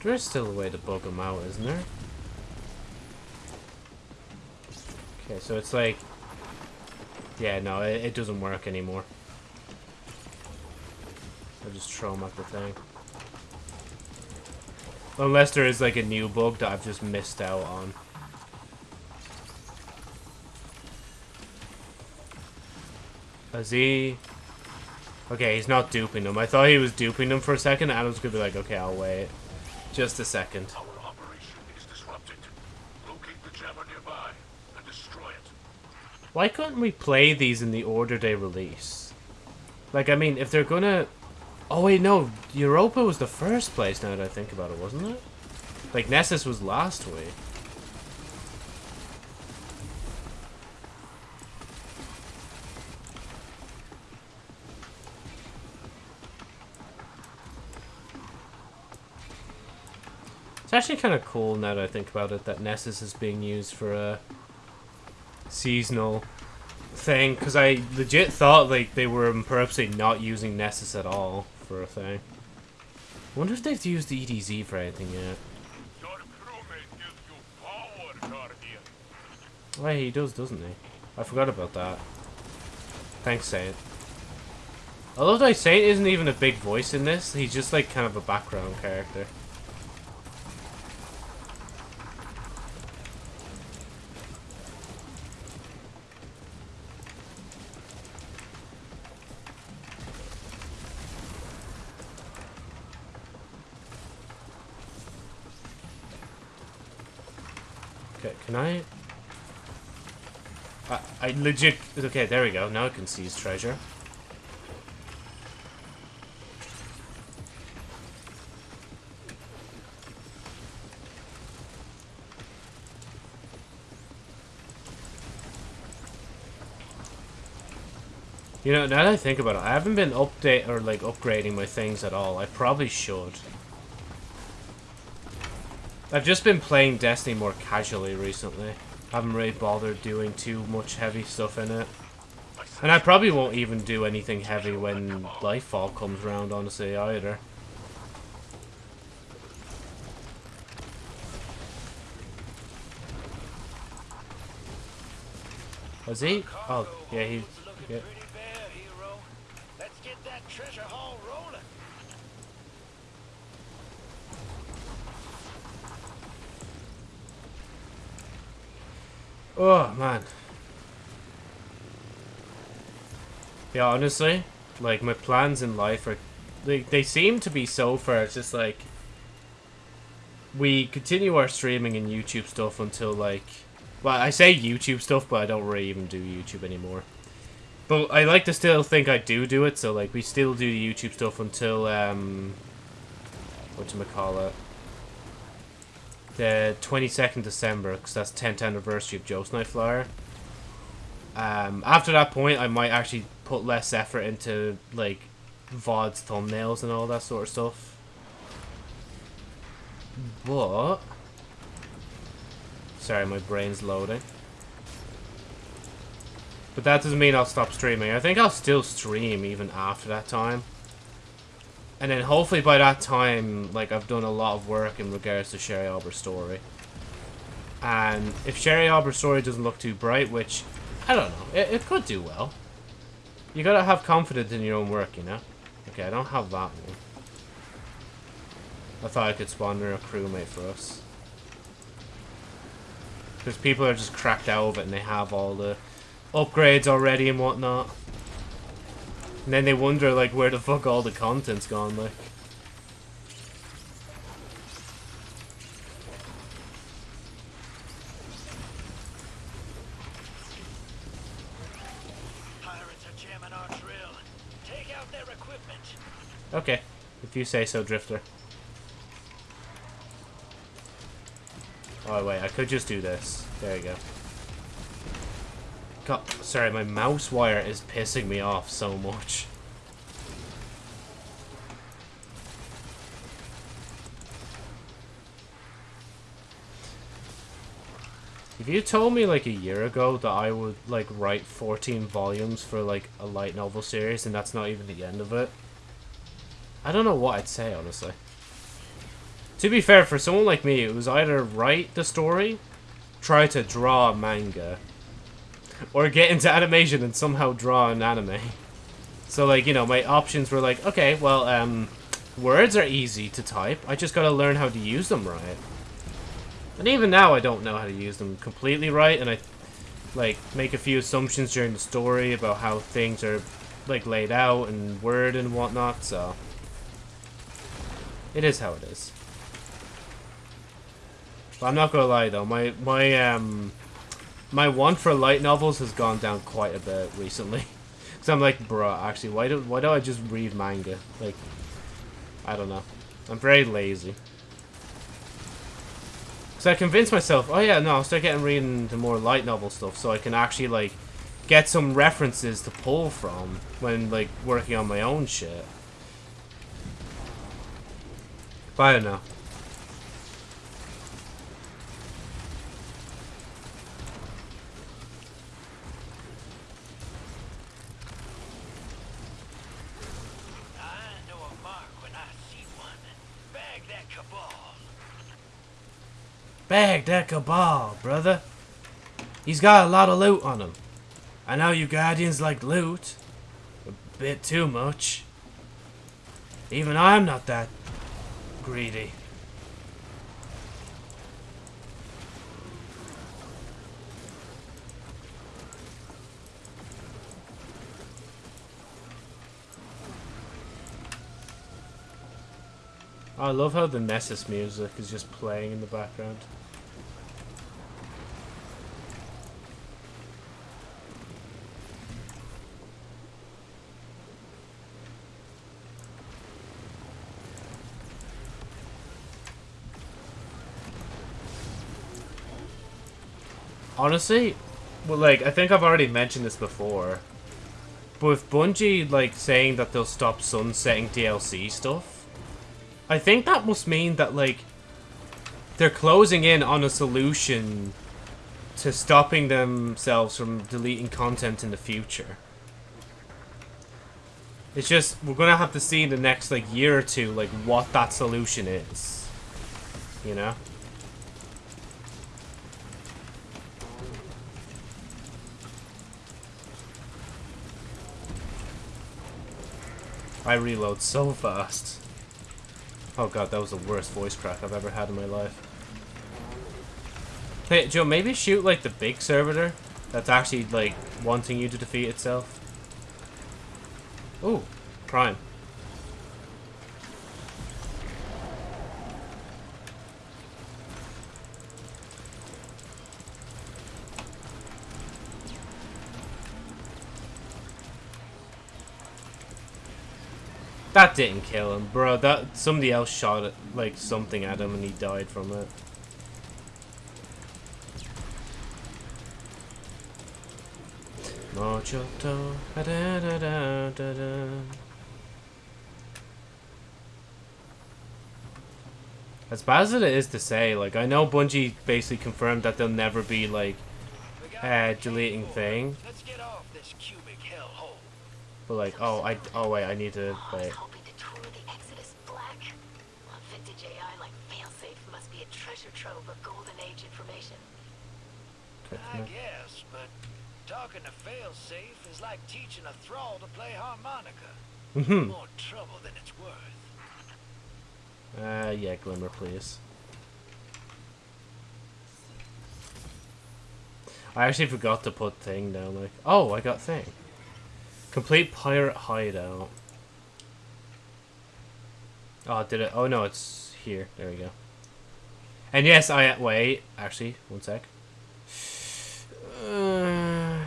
There's still a way to bug them out, isn't there? Okay, so it's like... Yeah, no, it, it doesn't work anymore. I just throw them at the thing. Unless there is like a new bug that I've just missed out on. Is he... Okay, he's not duping them. I thought he was duping them for a second, and I was gonna be like, okay, I'll wait. Just a second. Our operation is disrupted. Locate the jammer nearby and destroy it. Why couldn't we play these in the order they release? Like, I mean, if they're gonna... Oh, wait, no. Europa was the first place, now that I think about it, wasn't it? Like, Nessus was last week. It's actually kind of cool now that I think about it that Nessus is being used for a seasonal thing because I legit thought like they were purposely not using Nessus at all for a thing. I wonder if they've used the EDZ for anything yet. Your crewmate gives you power, Guardian. Oh, yeah, he does, doesn't he? I forgot about that. Thanks, Saint. That Saint isn't even a big voice in this. He's just like kind of a background character. I, legit... Okay, there we go. Now I can seize treasure. You know, now that I think about it, I haven't been update or like upgrading my things at all. I probably should. I've just been playing Destiny more casually recently. Haven't really bothered doing too much heavy stuff in it. And I probably won't even do anything heavy when Lightfall comes around, honestly, either. Was he? Oh, yeah, he... Yeah. pretty bare, hero. Let's get that treasure haul rolling. Oh, man. Yeah, honestly, like, my plans in life are... They, they seem to be so far, it's just like... We continue our streaming and YouTube stuff until, like... Well, I say YouTube stuff, but I don't really even do YouTube anymore. But I like to still think I do do it, so, like, we still do the YouTube stuff until, um... Whatchamacallit? The 22nd December, because that's 10th anniversary of Joe's Night. Um, after that point, I might actually put less effort into, like, VODs, thumbnails, and all that sort of stuff. But... Sorry, my brain's loading. But that doesn't mean I'll stop streaming. I think I'll still stream even after that time. And then hopefully by that time, like, I've done a lot of work in regards to Sherry Albert's story. And if Sherry Albert's story doesn't look too bright, which, I don't know, it, it could do well. You gotta have confidence in your own work, you know? Okay, I don't have that one. I thought I could spawn a crewmate for us. Because people are just cracked out of it and they have all the upgrades already and whatnot. And then they wonder, like, where the fuck all the content's gone, like. Pirates are jamming our drill. Take out their equipment. Okay, if you say so, Drifter. Oh, wait, I could just do this. There you go. God, sorry, my mouse wire is pissing me off so much. If you told me like a year ago that I would like write 14 volumes for like a light novel series and that's not even the end of it, I don't know what I'd say honestly. To be fair, for someone like me, it was either write the story, try to draw a manga, or get into animation and somehow draw an anime. So like, you know, my options were like, okay, well, um, words are easy to type. I just gotta learn how to use them right. And even now, I don't know how to use them completely right, and I, like, make a few assumptions during the story about how things are, like, laid out and word and whatnot, so... It is how it is. But I'm not gonna lie, though, my, my, um... My want for light novels has gone down quite a bit recently. Because I'm like, bruh, actually, why do, why do I just read manga? Like, I don't know. I'm very lazy. So I convinced myself, oh yeah, no, I'll start getting reading the more light novel stuff so I can actually, like, get some references to pull from when, like, working on my own shit. But I don't know. I know a mark when I see one. Bag that cabal. Bag that cabal, brother. He's got a lot of loot on him. I know you Guardians like loot. A bit too much. Even I'm not that greedy. I love how the Nessus music is just playing in the background. Honestly, well, like, I think I've already mentioned this before, but with Bungie, like, saying that they'll stop sunsetting DLC stuff, I think that must mean that, like, they're closing in on a solution to stopping themselves from deleting content in the future. It's just, we're gonna have to see in the next, like, year or two, like, what that solution is. You know? I reload so fast. Oh god, that was the worst voice crack I've ever had in my life. Hey, Joe, maybe shoot, like, the big servitor that's actually, like, wanting you to defeat itself. Ooh, Prime. That didn't kill him, bro. That somebody else shot it, like something at him, and he died from it. Mojoto, da da da da da. As bad as it is to say, like I know Bungie basically confirmed that they'll never be like uh, deleting thing, Let's get off this cubic hellhole. but like oh I oh wait I need to wait. hoping to tour the Exodus Black. A vintage AI like Failsafe must be a treasure trove of golden age information. I guess, but talking to failsafe is like teaching a thrall to play harmonica. Mhm. More trouble than it's worth. Uh yeah, Glimmer, please. I actually forgot to put thing down. Like, oh, I got thing. Complete pirate hideout. Oh, did it? Oh no, it's here. There we go. And yes, I wait. Actually, one sec. Uh,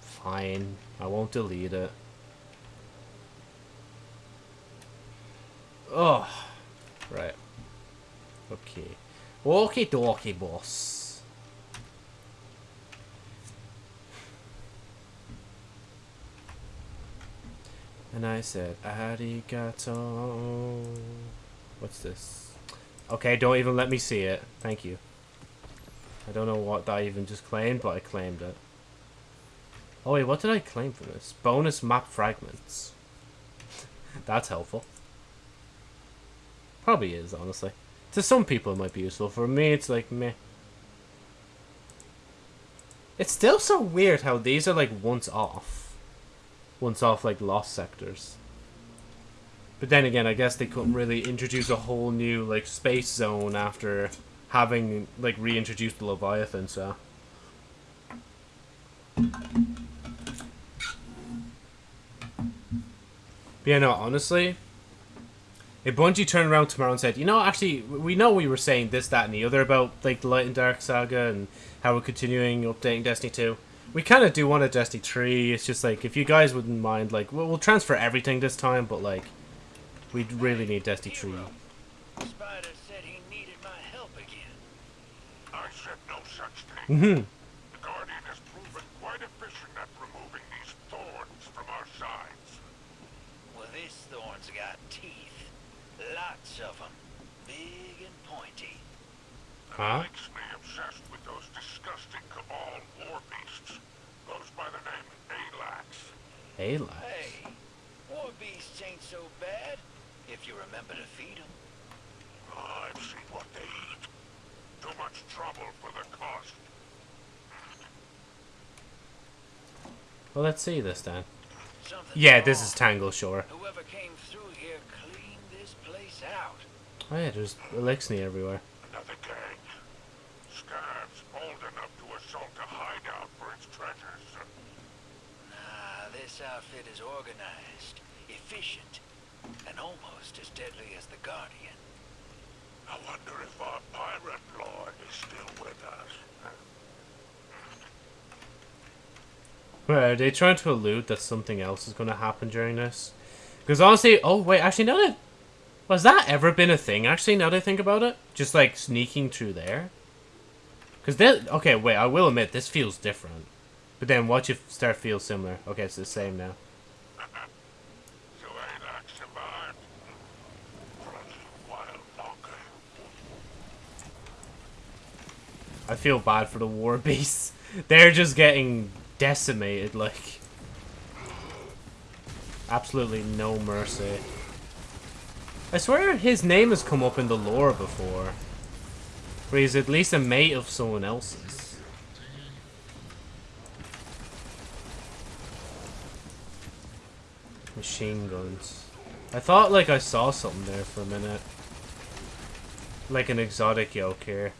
fine. I won't delete it. Oh, right. Okay. Okay, dokie, boss. And I said, arigato. What's this? Okay, don't even let me see it. Thank you. I don't know what I even just claimed, but I claimed it. Oh wait, what did I claim from this? Bonus map fragments. That's helpful. Probably is, honestly. To some people it might be useful. For me, it's like, meh. It's still so weird how these are like once off. Once off like lost sectors. But then again, I guess they couldn't really introduce a whole new like space zone after having like reintroduced the Leviathan, so. But yeah, no, honestly, if Bungie turned around tomorrow and said, you know, actually, we know we were saying this, that, and the other about like the Light and Dark saga and how we're continuing updating Destiny 2. We kind of do want a Destiny 3. It's just like, if you guys wouldn't mind, like, we'll, we'll transfer everything this time, but like, we really need Destiny 3. Spider said he needed my help again. I said no such thing. hmm The Guardian has proven quite efficient at removing these thorns from our sides. Well, this thorn's got teeth. Lots of them. Big and pointy. Huh? Makes me obsessed with those disgusting Cabal war beasts. Goes by the name Alax. Hey, lad. Hey, war beasts ain't so bad if you remember to feed them. I've seen what they eat. Too much trouble for the cost. Well, let's see this then. Something Yeah, this is Tangle Shore. Whoever came through here cleaned this place out. Oh yeah, there's Eliksni everywhere. Another gang. Scavs bold enough to assault a hideout for its treasures. Nah, this outfit is organized, efficient, and almost as deadly as the Guardian. I wonder if our pirate lord is still with us. Are they trying to allude that something else is going to happen during this? Because honestly, oh wait, actually, now that was that ever been a thing? Actually, now that I think about it, just like sneaking through there. Because this, okay, wait, I will admit this feels different. But then watch it start feel similar. Okay, it's the same now. I feel bad for the war beasts. They're just getting decimated, like. Absolutely no mercy. I swear his name has come up in the lore before. Where he's at least a mate of someone else's. Machine guns. I thought like I saw something there for a minute. Like an exotic yoke here.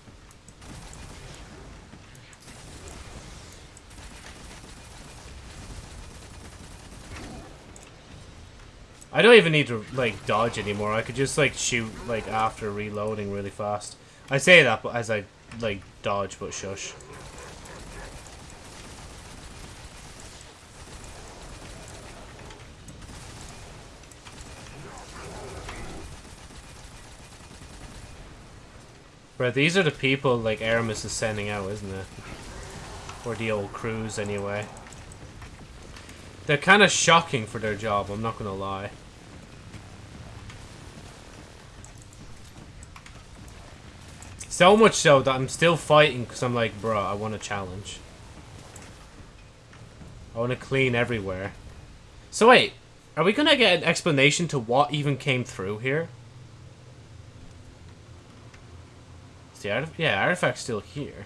I don't even need to like dodge anymore. I could just like shoot like after reloading really fast. I say that but as I like dodge but shush. Bro, these are the people like Eramis is sending out, isn't it? Or the old crews anyway. They're kind of shocking for their job, I'm not gonna lie. So much so that I'm still fighting because I'm like, bro, I want a challenge. I want to clean everywhere. So wait, are we gonna get an explanation to what even came through here? Is the artif yeah, artifact's still here.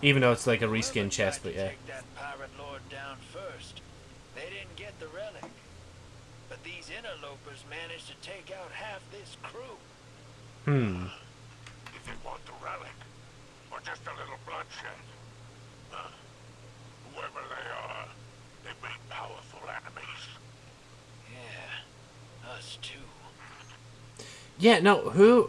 Even though it's like a reskin chest, but yeah. That pirate lord down first. They didn't get the relic. But these interlopers managed to take out half this crew. Hmm. If they want the relic, or just a little bloodshed. Uh, whoever they are, they make powerful enemies. Yeah, us too. Yeah, no, who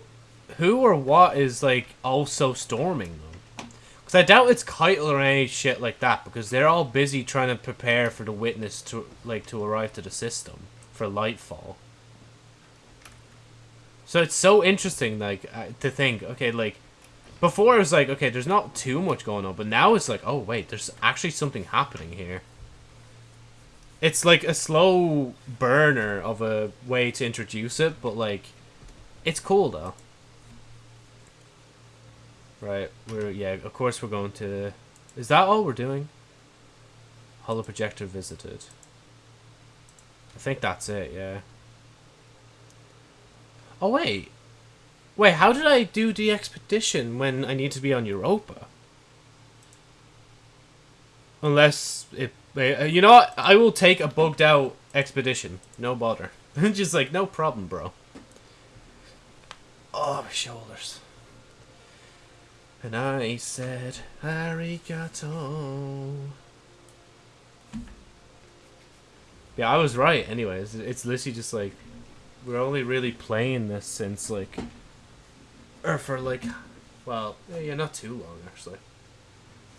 who or what is like also storming them? Because I doubt it's Caiatl or any shit like that because they're all busy trying to prepare for the witness to like to arrive to the system for Lightfall. So it's so interesting, like uh, to think. Okay, like before it was like, okay, there's not too much going on, but now it's like, oh wait, there's actually something happening here. It's like a slow burner of a way to introduce it, but like, it's cool though. Right, we're yeah, of course we're going to. Is that all we're doing? Holo projector visited. I think that's it. Yeah. Oh wait, wait. How did I do the expedition when I need to be on Europa? Unless it, uh, you know what? I will take a bugged out expedition. No bother. Just like no problem, bro. Oh, my shoulders. And I said, arigato. Yeah, I was right. Anyways, it's literally just like we're only really playing this since like, or for like, well, yeah, not too long actually.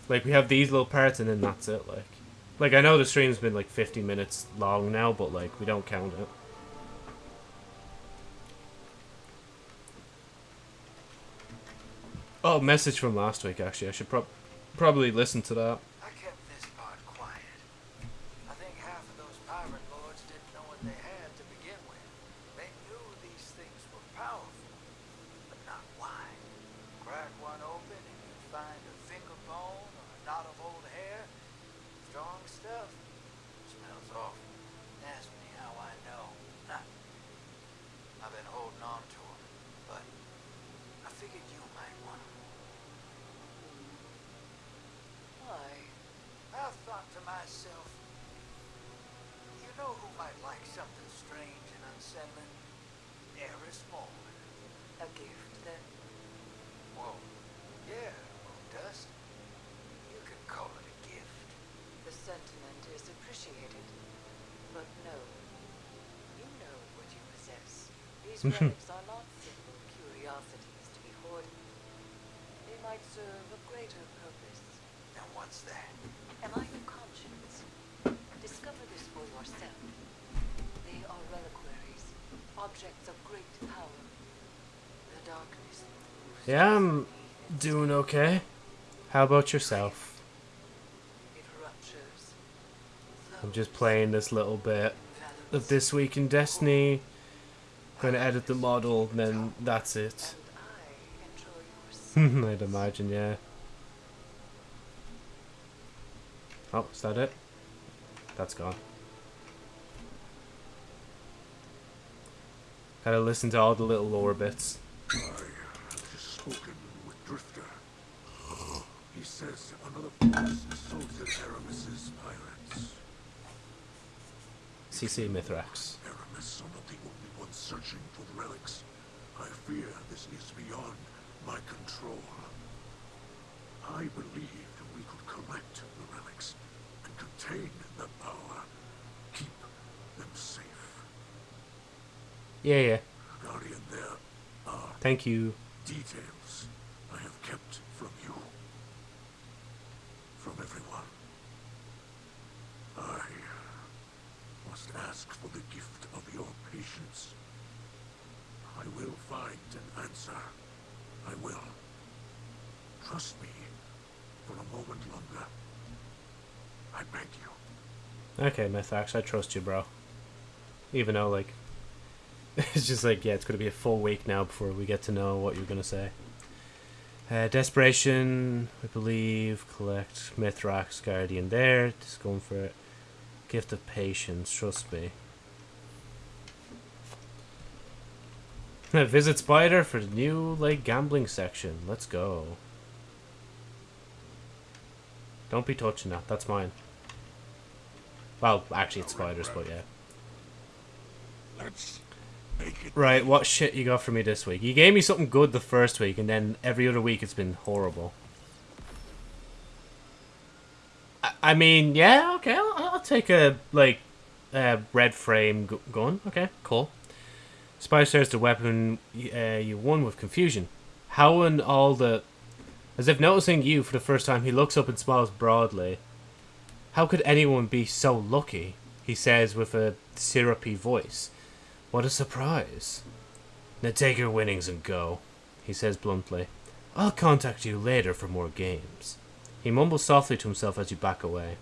Like we have these little parts and then that's it. Like, like I know the stream's been like 50 minutes long now, but like we don't count it. Oh, message from last week. Actually, I should prob probably listen to that. I kept this part quiet. I think half of those pirate lords didn't know what they had to begin with. They knew these things were powerful, but not why. Crack one open and you find a finger bone or a knot of old hair. Strong stuff. Smells awful. Ask me how I know. Nah. I've been holding on to 'em, but I figured you might want 'em. Why? I thought to myself, you know who might like something strange and unsettling? Eris Morn. A gift, then? Whoa. Yeah, Dust. You can call it a gift. The sentiment is appreciated. But no. You know what you possess. These relics are not simple curiosities to be hoarded. They might serve a greater purpose. Now what's that? Am I your conscience? Discover this for yourself. They are reliquaries, objects of great power. The darkness. Yeah, I'm doing okay. How about yourself? I'm just playing this little bit of this week in Destiny. Gonna edit the model, and then that's it. And I enjoy your I'd imagine, yeah. Oh, is that it? That's gone. Gotta listen to all the little lore bits. I have just spoken with Drifter. He says another force assaulted Eramis's pirates. CC Mithrax. Eramis are not the only ones searching for the relics. I fear this is beyond my control. I believed we could collect the relics and contain the power. Keep them safe. Yeah, yeah. Guardian, there are Thank you. details I have kept from you. From everyone. I must ask for the gift of your patience. I will find an answer. I will. Trust me for a moment longer. I beg you. Okay, Mithrax, I trust you, bro. Even though, like, it's just like, yeah, it's gonna be a full week now before we get to know what you're gonna say. Uh, Desperation, I believe. Collect Mithrax Guardian there. Just going for it. Gift of Patience, trust me. Visit Spider for the new, like, gambling section. Let's go. Don't be touching that. That's mine. Well, actually, it's Spider's, but yeah. Let's make it Right, what shit you got for me this week? You gave me something good the first week, and then every other week it's been horrible. I, I mean, yeah, okay, I'll, I'll take a like a red frame gu- gun. Okay, cool. Spider says the weapon uh, you won with confusion. How in all the, as if noticing you for the first time, he looks up and smiles broadly. How could anyone be so lucky? He says with a syrupy voice. What a surprise. Now take your winnings and go, he says bluntly. I'll contact you later for more games. He mumbles softly to himself as you back away.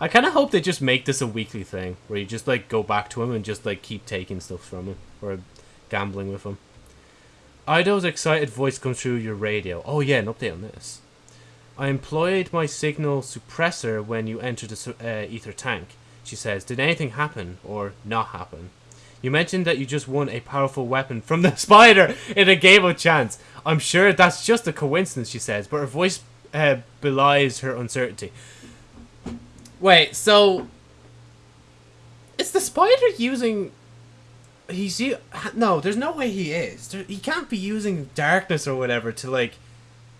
I kind of hope they just make this a weekly thing, where you just like go back to him and just like keep taking stuff from him or gambling with him. Eido's excited voice comes through your radio. Oh yeah, an update on this. I employed my signal suppressor when you entered the uh, ether tank. She says, "Did anything happen or not happen?" You mentioned that you just won a powerful weapon from the spider in a game of chance. I'm sure that's just a coincidence, she says, but her voice uh, belies her uncertainty. Wait, so is the spider using? He's no. There's no way he is. He can't be using darkness or whatever to like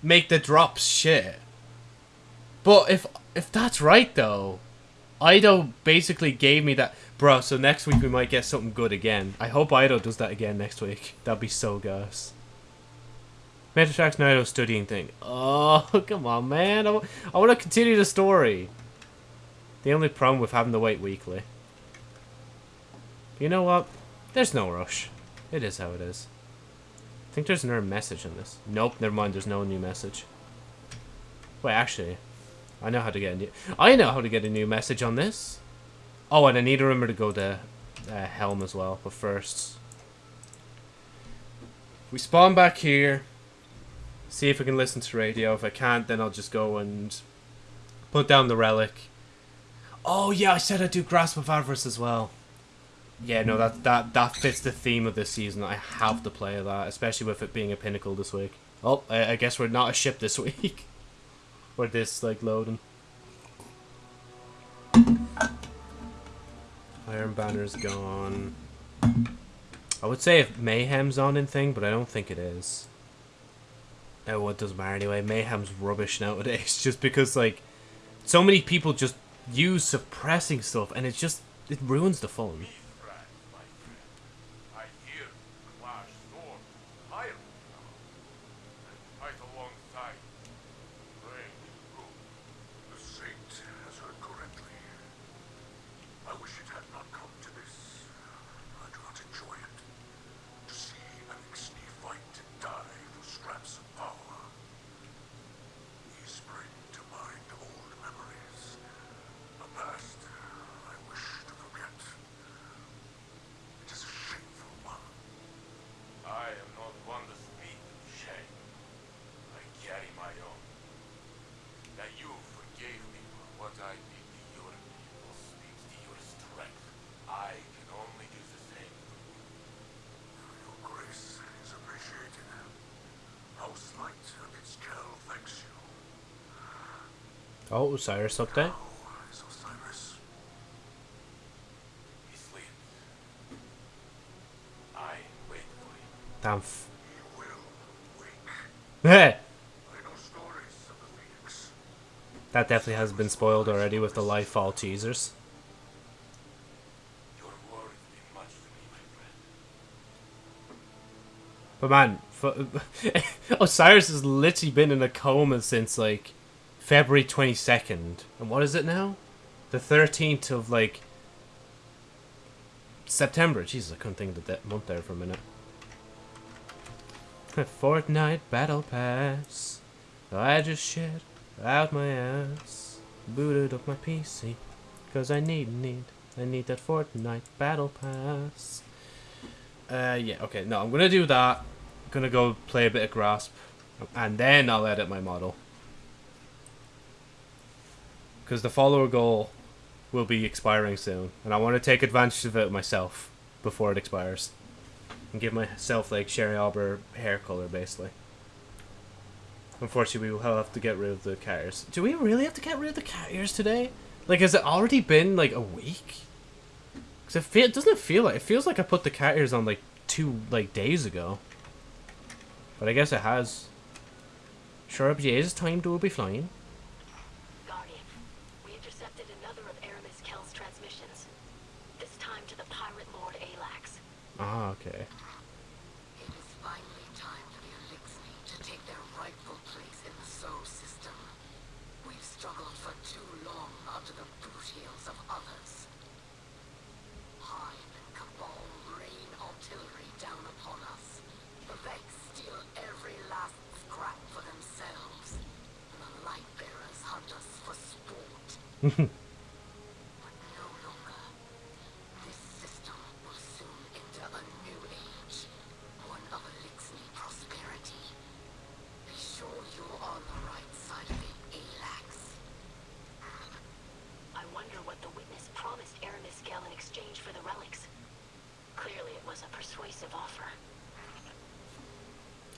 make the drops shit. But if if that's right though, Eido basically gave me that, bro. So next week we might get something good again. I hope Eido does that again next week. That'd be so gus. Metatrack's Naruto studying thing. Oh, come on, man. I, I want to continue the story. The only problem with having to wait weekly. You know what? There's no rush. It is how it is. I think there's another message in this. Nope, never mind. There's no new message. Wait, actually, I know how to get a new. I know how to get a new message on this. Oh, and I need to remember to go to uh, Helm as well. But first, we spawn back here. See if we can listen to radio. If I can't, then I'll just go and put down the relic. Oh yeah, I said I'd do Grasp of Avarice as well. Yeah, no, that that that fits the theme of this season. I have to play that, especially with it being a pinnacle this week. Oh, I, I guess we're not a ship this week. Or this like loading. Iron Banner's gone. I would say if Mayhem's on in thing, but I don't think it is. Oh, what doesn't matter anyway. Mayhem's rubbish nowadays, just because like so many people just use suppressing stuff, and it just it ruins the fun. I hear Clash Storm, Iron and fight alongside. Strange group. The Saint has heard correctly. I wish it had not come to this. I do not enjoy it. To see Eliksni fight and die for scraps of power. These bring to mind old memories. A past I wish to forget. It is a shameful one. I am not one to speak of shame. I carry my own. That you forgave me for what I did to your people speaks to your strength. I can only do the same for you. Your grace is appreciated. House Light and its Kell thanks you. Oh, Osiris update. How is Osiris? He sleeps. I Osiris for him. Damn. Wake. that definitely has been spoiled already with the Lightfall teasers. Me. But man, Osiris has literally been in a coma since like February 22nd. And what is it now? The 13th of like September. Jesus, I couldn't think of de- month there for a minute. Fortnite Battle Pass. I just shit out my ass. Booted up my PC. Cause I need, need, I need that Fortnite Battle Pass. Uh, yeah, okay, no, I'm gonna do that. I'm gonna go play a bit of Grasp. And then I'll edit my model. Because the follower goal will be expiring soon. And I want to take advantage of it myself before it expires. And give myself, like, Sherry Arbor hair color, basically. Unfortunately, we will have to get rid of the cat ears. Do we really have to get rid of the cat ears today? Like, has it already been, like, a week? Because it, feel, doesn't feel like... It feels like I put the cat ears on, like, two, like, days ago. But I guess it has. Sure, up Jay's time to be flying. Guardian, we intercepted Ah, okay. It is finally time for the Eliksni to take their rightful place in the Sol system. We've struggled for too long under the boot heels of others. Hive and Cabal rain artillery down upon us. The Vex steal every last scrap for themselves. And the Lightbearers hunt us for sport. but no longer. This system will soon enter a new age. One of Eliksni prosperity. Be sure you're on the right side of it, Alax. I wonder what the witness promised Eramis Gale in exchange for the relics. Clearly it was a persuasive offer.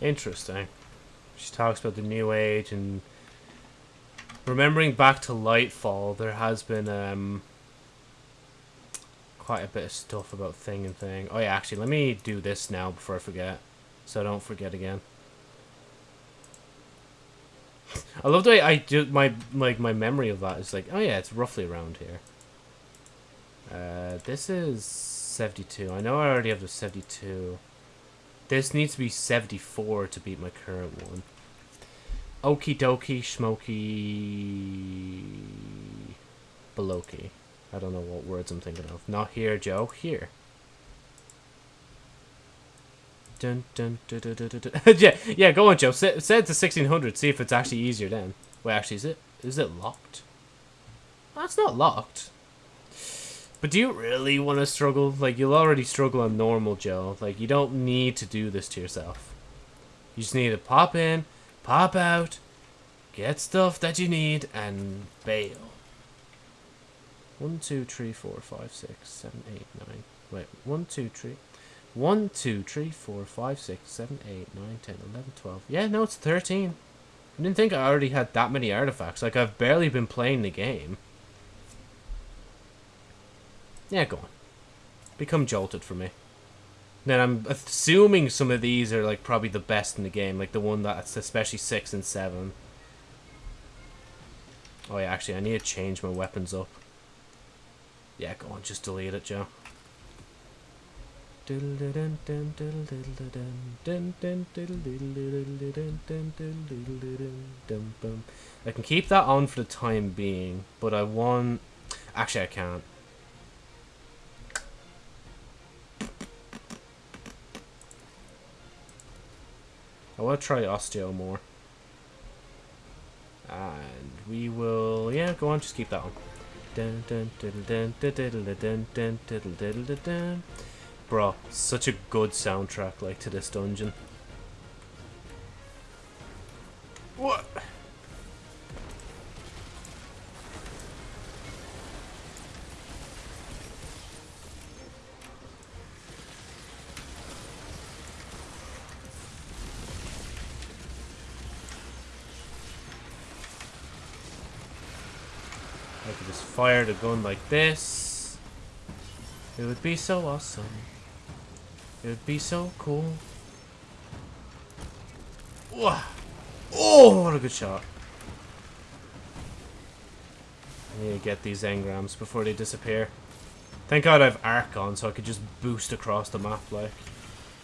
Interesting. She talks about the new age and remembering back to Lightfall, there has been um quite a bit of stuff about thing and thing. Oh yeah, actually, let me do this now before I forget, so I don't forget again. I love the way I do my like my memory of that is like, oh yeah, it's roughly around here. Uh, this is seventy-two. I know I already have the seventy-two. This needs to be 74 to beat my current one. Okie dokie, smoky. Beloki. I don't know what words I'm thinking of. Not here, Joe. Here. Dun, dun, dun, dun, dun, dun, dun. yeah, yeah, go on, Joe. Set, set it to 1600. See if it's actually easier then. Wait, actually, is it? Is it locked? That's not locked. But do you really want to struggle? Like, you'll already struggle on normal, Joe. Like, you don't need to do this to yourself. You just need to pop in, pop out, get stuff that you need, and bail. One, two, three, four, five, six, seven, eight, nine. Wait, one, two, three. One, two, three, four, five, six, seven, eight, nine, ten, eleven, twelve. Yeah, no, it's 13. I didn't think I already had that many artifacts. Like, I've barely been playing the game. Yeah, go on. Become jolted for me. Then I'm assuming some of these are like probably the best in the game, like the one that's especially six and seven. Oh yeah, actually I need to change my weapons up. Yeah, go on, just delete it, Joe. I can keep that on for the time being, but I want... Actually, I can't. I want to try Osteo more. And we will, yeah, go on, just keep that one. Bro, such a good soundtrack, like, to this dungeon. What? I could just fire the gun like this. It would be so awesome. It would be so cool. Oh, what a good shot. I need to get these engrams before they disappear. Thank god I have arc on so I could just boost across the map like.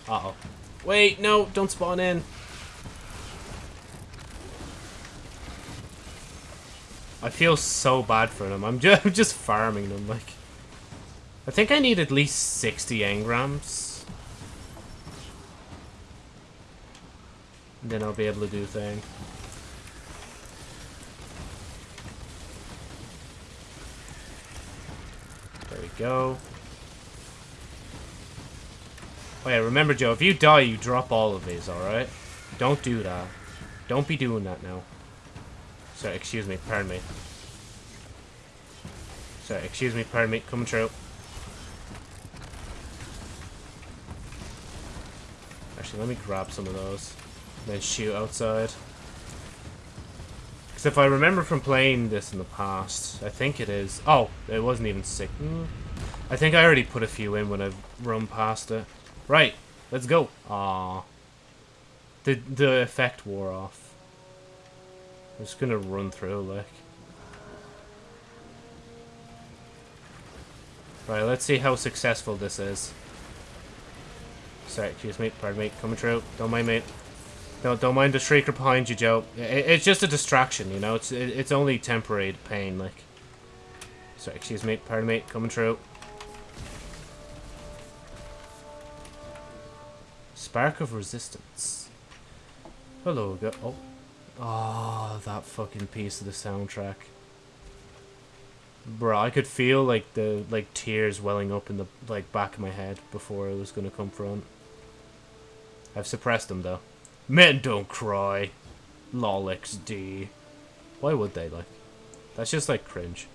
Uh-oh. Wait, no, don't spawn in. I feel so bad for them. I'm just, I'm just farming them, like. I think I need at least 60 engrams. And then I'll be able to do thing. There we go. Oh yeah, remember Joe, if you die, you drop all of these, alright? Don't do that. Don't be doing that now. Sorry, excuse me, pardon me. Sorry, excuse me, pardon me, coming through. Actually, let me grab some of those. And then shoot outside. Because if I remember from playing this in the past, I think it is... Oh, it wasn't even sick. Mm. I think I already put a few in when I've run past it. Right, let's go. Ah, The, the effect wore off. I'm just gonna run through, like. Right, let's see how successful this is. Sorry, excuse me, pardon me, coming through. Don't mind me. Don't, don't mind the shrieker behind you, Joe. I- I- it's just a distraction, you know? It's it, it's only temporary pain, like. Sorry, excuse me, pardon me, coming through. Spark of Resistance. Hello, go. Oh. Oh, that fucking piece of the soundtrack. Bro, I could feel like the like tears welling up in the like back of my head before it was gonna come front. I've suppressed them though. Men don't cry. Lol XD. Why would they like? That's just like cringe.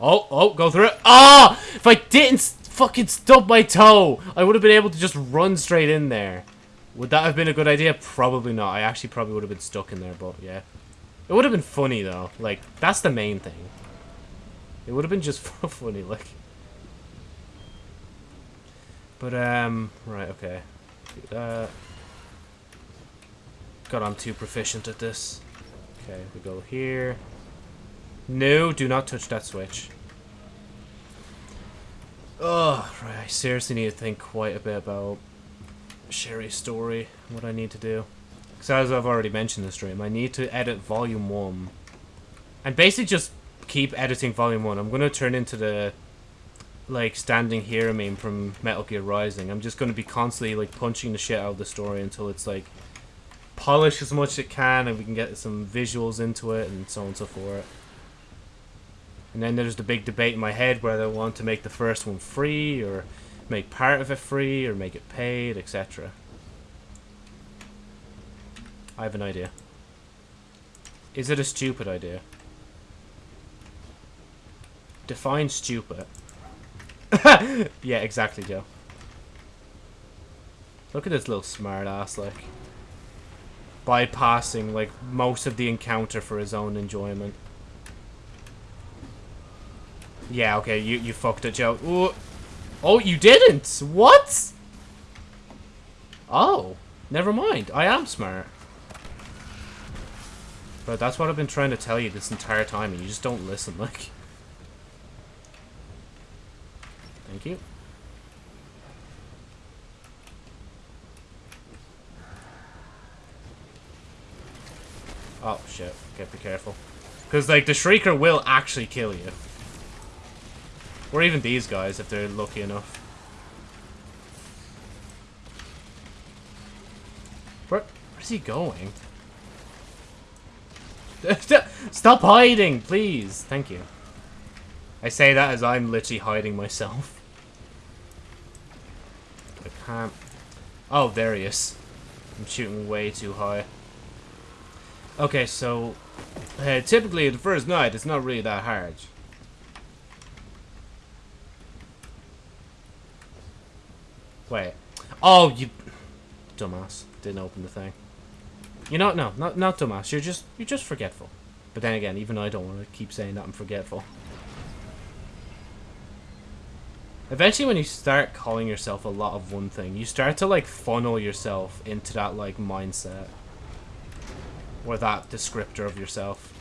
Oh, oh, go through it. Ah! If I didn't fucking stub my toe, I would have been able to just run straight in there. Would that have been a good idea? Probably not. I actually probably would have been stuck in there, but yeah. It would have been funny though. Like, that's the main thing. It would have been just funny, like. But, um, right, okay. That. God, I'm too proficient at this. Okay, we go here. No, do not touch that switch. Oh, right, I seriously need to think quite a bit about Sherry's story, what I need to do. Because as I've already mentioned the stream, I need to edit Volume 1. And basically just keep editing Volume 1. I'm going to turn into the, like, standing here meme from Metal Gear Rising. I'm just going to be constantly, like, punching the shit out of the story until it's, like, polished as much as it can and we can get some visuals into it and so on and so forth. And then there's the big debate in my head whether I want to make the first one free or make part of it free or make it paid, etc. I have an idea. Is it a stupid idea? Define stupid. yeah, exactly, Joe. Look at this little smart ass, like. Bypassing, like, most of the encounter for his own enjoyment. Yeah, okay, you, you fucked it, Joe. Ooh. Oh, you didn't? What? Oh, never mind. I am smart. But that's what I've been trying to tell you this entire time, and you just don't listen, like. Thank you. Oh, shit. Okay, be careful. Because, like, the Shrieker will actually kill you. Or even these guys, if they're lucky enough. Where, where's he going? Stop hiding, please. Thank you. I say that as I'm literally hiding myself. I can't... Oh, there he is. I'm shooting way too high. Okay, so... Uh, typically, the first night, it's not really that hard. Wait. Oh, you... Dumbass. Didn't open the thing. You know, no, not, not dumbass. You're just, you're just forgetful. But then again, even I don't want to keep saying that I'm forgetful. Eventually, when you start calling yourself a lot of one thing, you start to, like, funnel yourself into that, like, mindset. Or that descriptor of yourself.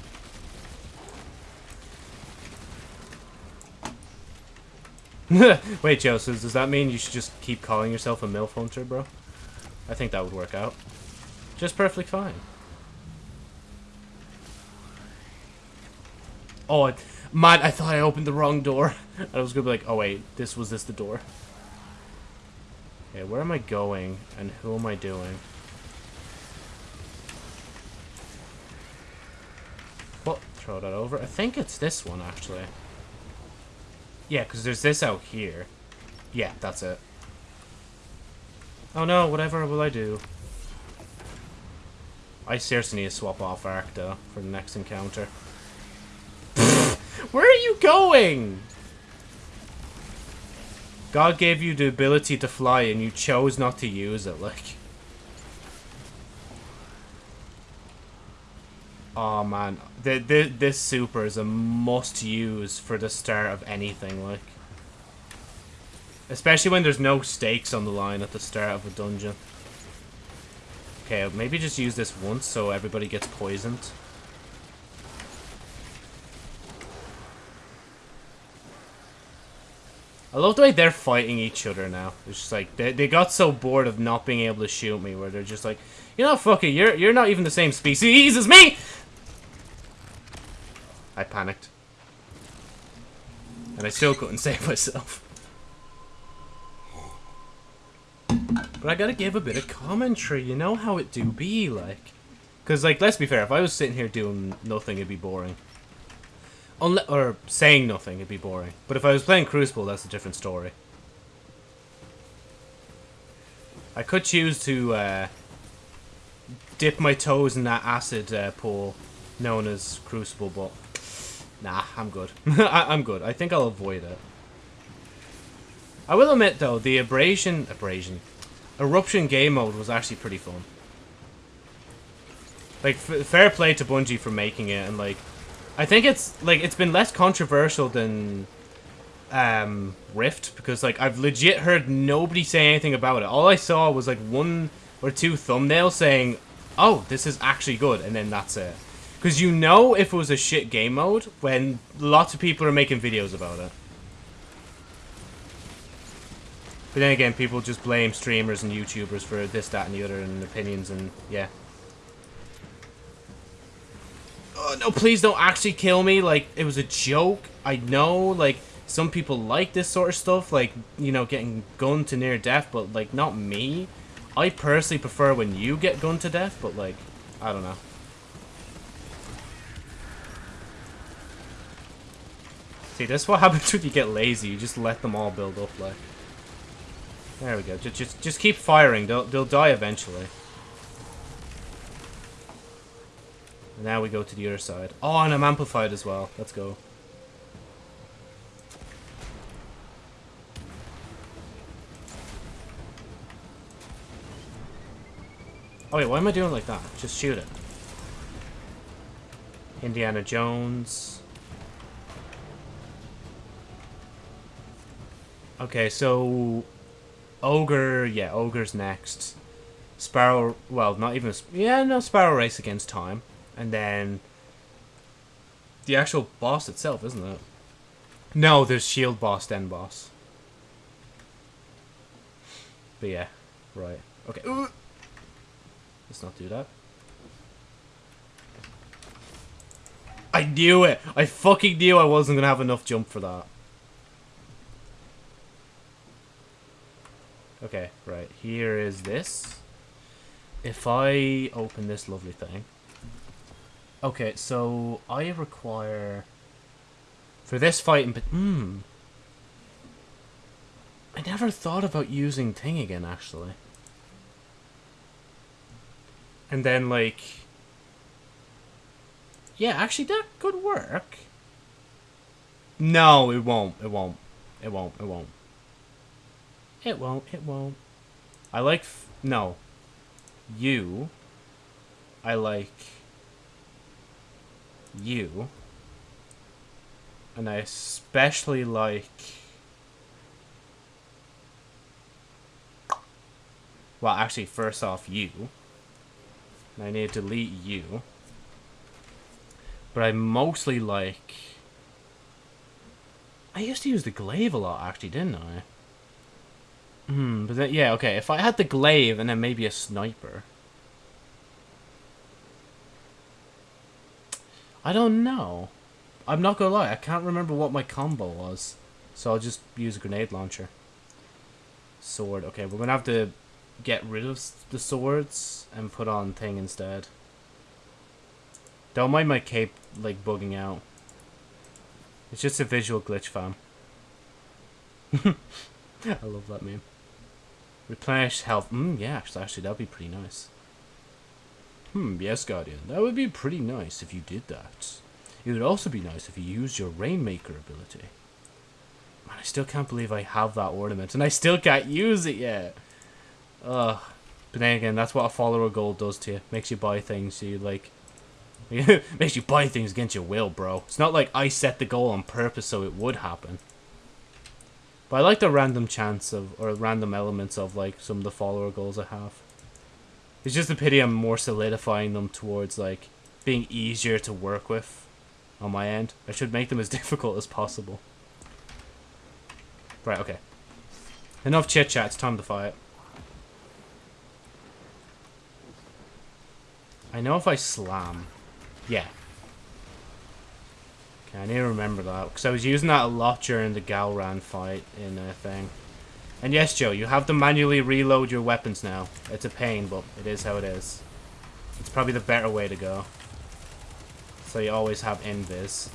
Wait, Joe, so does that mean you should just keep calling yourself a MILF hunter, bro? I think that would work out. Just perfectly fine. Oh, man, I thought I opened the wrong door. I was gonna be like, oh wait, this was this the door. Okay, where am I going, and who am I doing? Well, throw that over. I think it's this one, actually. Yeah, because there's this out here. Yeah, that's it. Oh no, whatever will I do? I seriously need to swap off Arc, though, for the next encounter. Where are you going? God gave you the ability to fly and you chose not to use it, like. Oh man, the, the, this super is a must use for the start of anything, like. Especially when there's no stakes on the line at the start of a dungeon. Okay, maybe just use this once so everybody gets poisoned. I love the way they're fighting each other now. It's just like they, they got so bored of not being able to shoot me, where they're just like, you know, fuck it, you're you're not even the same species as me. I panicked, and I still couldn't save myself. But I gotta give a bit of commentary. You know how it do be like, because like let's be fair, if I was sitting here doing nothing, it'd be boring. Unle or saying nothing, it'd be boring. But if I was playing Crucible, that's a different story. I could choose to uh, dip my toes in that acid uh, pool known as Crucible, but nah, I'm good. I I'm good. I think I'll avoid it. I will admit, though, the abrasion... Abrasion. Eruption game mode was actually pretty fun. Like, fair play to Bungie for making it, and, like, I think it's like it's been less controversial than um, Rift because like I've legit heard nobody say anything about it. All I saw was like one or two thumbnails saying, "Oh, this is actually good," and then that's it. Because you know if it was a shit game mode when lots of people are making videos about it. But then again, people just blame streamers and YouTubers for this, that, and the other, and opinions, and yeah. Oh, no, please don't actually kill me. Like, it was a joke. I know, like, some people like this sort of stuff. Like, you know, getting gunned to near death. But, like, not me. I personally prefer when you get gunned to death. But, like, I don't know. See, this is what happens when you get lazy. You just let them all build up, like. There we go. Just, just, just keep firing. They'll, they'll die eventually. Now we go to the other side. Oh, and I'm amplified as well. Let's go. Oh wait, why am I doing like that? Just shoot it. Indiana Jones. Okay, so... Ogre, yeah, Ogre's next. Sparrow, well, not even... Yeah, no, Sparrow Race against Time. And then the actual boss itself, isn't it? No, there's shield boss, then boss. But yeah, right. Okay. Ooh. Let's not do that. I knew it! I fucking knew I wasn't gonna have enough jump for that. Okay, right. Here is this. If I open this lovely thing... Okay, so I require for this fight in hmm. I never thought about using Thing again actually. And then like Yeah, actually that could work. No, it won't. It won't. It won't. It won't. It won't. It won't. I like no. You I like you. And I especially like... Well, actually, first off, you. And I need to delete you. But I mostly like... I used to use the glaive a lot, actually, didn't I? Hmm, but then, yeah, okay. If I had the glaive and then maybe a sniper... I don't know. I'm not gonna lie, I can't remember what my combo was. So I'll just use a grenade launcher. Sword. Okay, we're gonna have to get rid of the swords and put on thing instead. Don't mind my cape, like, bugging out. It's just a visual glitch, fam. I love that meme. Replenish health. Mm, yeah, actually, that'd be pretty nice. Hmm, yes, Guardian. That would be pretty nice if you did that. It would also be nice if you used your Rainmaker ability. Man, I still can't believe I have that ornament, and I still can't use it yet. Ugh. But then again, that's what a follower goal does to you. Makes you buy things so you, like... makes you buy things against your will, bro. It's not like I set the goal on purpose so it would happen. But I like the random chance of, or random elements of, like, some of the follower goals I have. It's just a pity I'm more solidifying them towards, like, being easier to work with on my end. I should make them as difficult as possible. Right, okay. Enough chit chat, it's time to fight. I know if I slam. Yeah. I need to remember that. Because I was using that a lot during the Galran fight in uh, a thing. And yes, Joe, you have to manually reload your weapons now. It's a pain, but it is how it is. It's probably the better way to go. So you always have invis.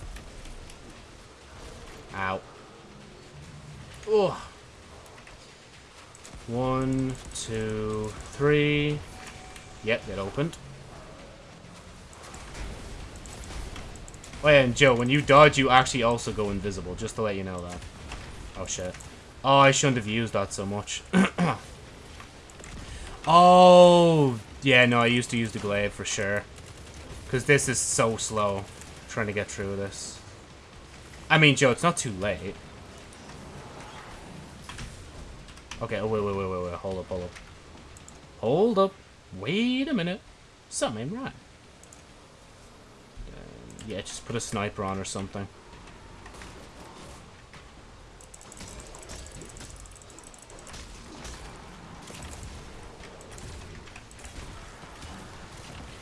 Ow. Ugh. One, two, three. Yep, it opened. Oh yeah, and Joe, when you dodge, you actually also go invisible, just to let you know that. Oh shit. Oh, I shouldn't have used that so much. oh, yeah, no, I used to use the glaive for sure. Because this is so slow, trying to get through this. I mean, Joe, it's not too late. Okay, oh, wait, wait, wait, wait, wait, hold up, hold up. Hold up. Wait a minute. Something right. Yeah, just put a sniper on or something.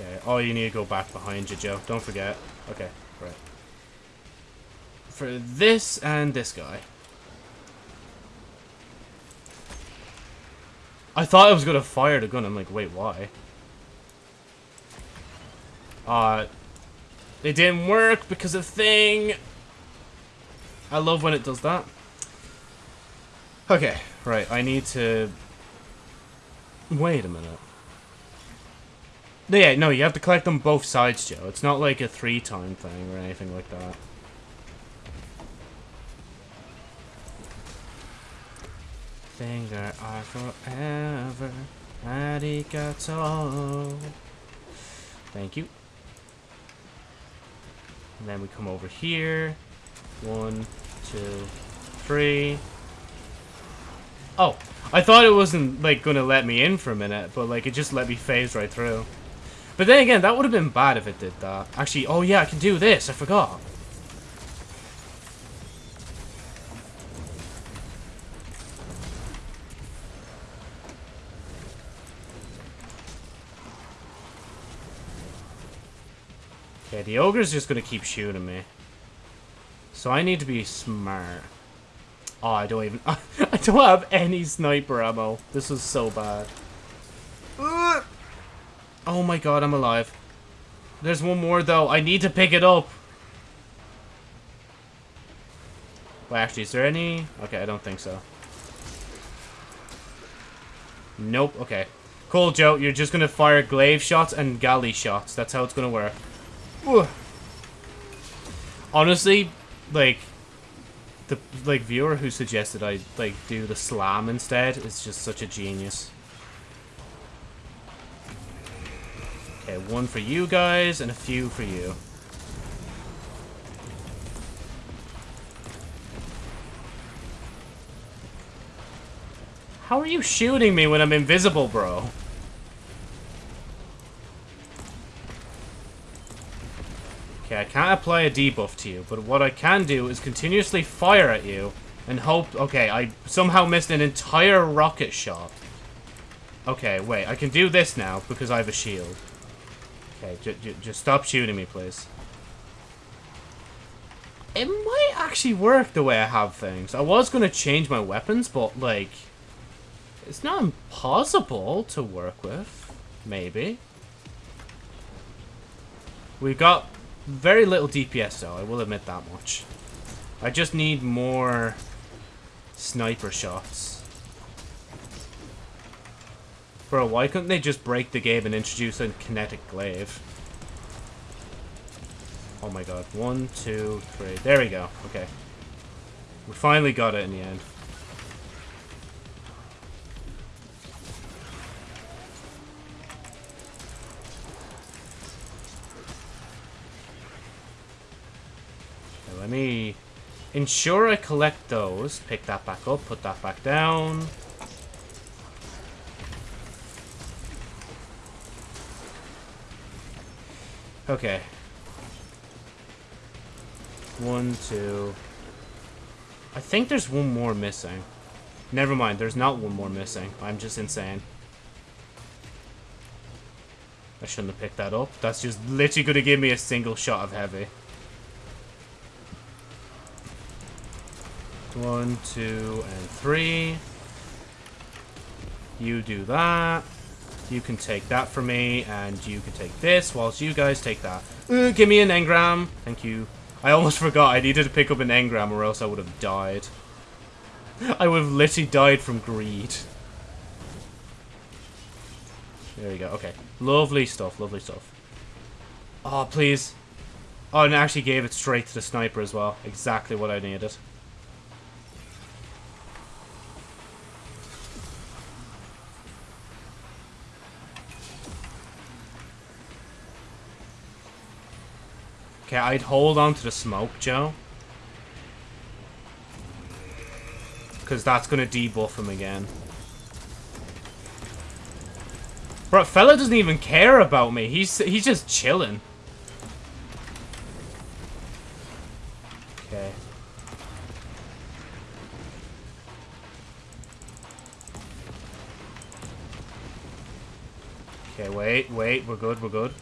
Okay, oh, you need to go back behind you, Joe. Don't forget. Okay, right. For this and this guy. I thought I was gonna fire the gun. I'm like, wait, why? Uh, it didn't work because of thing. I love when it does that. Okay, right. I need to. Wait a minute. Yeah, no, you have to collect them both sides, Joe. It's not like a three-time thing or anything like that. Finger are forever. Arigato. Thank you. And then we come over here. One, two, three. Oh, I thought it wasn't, like, gonna let me in for a minute, but, like, it just let me phase right through. But then again, that would have been bad if it did that. Actually, oh yeah, I can do this. I forgot. Okay, the ogre's just gonna keep shooting me. So I need to be smart. Oh, I don't even... I don't have any sniper ammo. This is so bad. Oh my god, I'm alive. There's one more, though. I need to pick it up. Well, actually, is there any... Okay, I don't think so. Nope, okay. Cool, Joe. You're just gonna fire glaive shots and galley shots. That's how it's gonna work. Honestly, like... The, like, viewer who suggested I, like, do the slam instead is just such a genius. Okay, one for you guys and a few for you. How are you shooting me when I'm invisible, bro? Okay, I can't apply a debuff to you, but what I can do is continuously fire at you and hope... Okay, I somehow missed an entire rocket shot. Okay, wait, I can do this now because I have a shield. Okay, just stop shooting me, please. It might actually work the way I have things. I was going to change my weapons, but, like... It's not impossible to work with. Maybe. We've got very little DPS, though. I will admit that much. I just need more sniper shots. Bro, why couldn't they just break the game and introduce a kinetic glaive? Oh my god. One, two, three. There we go. Okay. We finally got it in the end. Let me ensure I collect those. Pick that back up, put that back down. Okay. One, two. I think there's one more missing. Never mind, there's not one more missing. I'm just insane. I shouldn't have picked that up. That's just literally going to give me a single shot of heavy. One, two, and three. You do that. You can take that for me, and you can take this, whilst you guys take that. Uh, give me an engram. Thank you. I almost forgot I needed to pick up an engram, or else I would have died. I would have literally died from greed. There we go. Okay. Lovely stuff. Lovely stuff. Oh, please. Oh, and I actually gave it straight to the sniper as well. Exactly what I needed. Okay, I'd hold on to the smoke, Joe. Because that's going to debuff him again. Bro, fella doesn't even care about me. He's he's just chilling. Okay. Okay, wait, wait, we're good, we're good.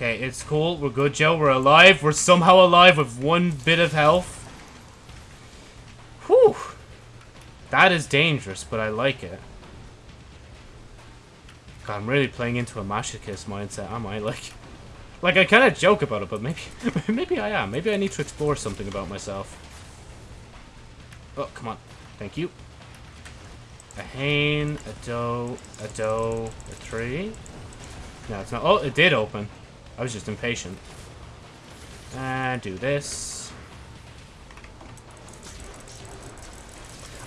Okay, it's cool, we're good, Joe, we're alive, we're somehow alive with one bit of health. Whew. That is dangerous, but I like it. God, I'm really playing into a masochist mindset, am I? Like, like I kind of joke about it, but maybe, maybe I am. Maybe I need to explore something about myself. Oh, come on. Thank you. A Hain, a doe, a doe, a tree. No, it's not. Oh, it did open. I was just impatient. And do this.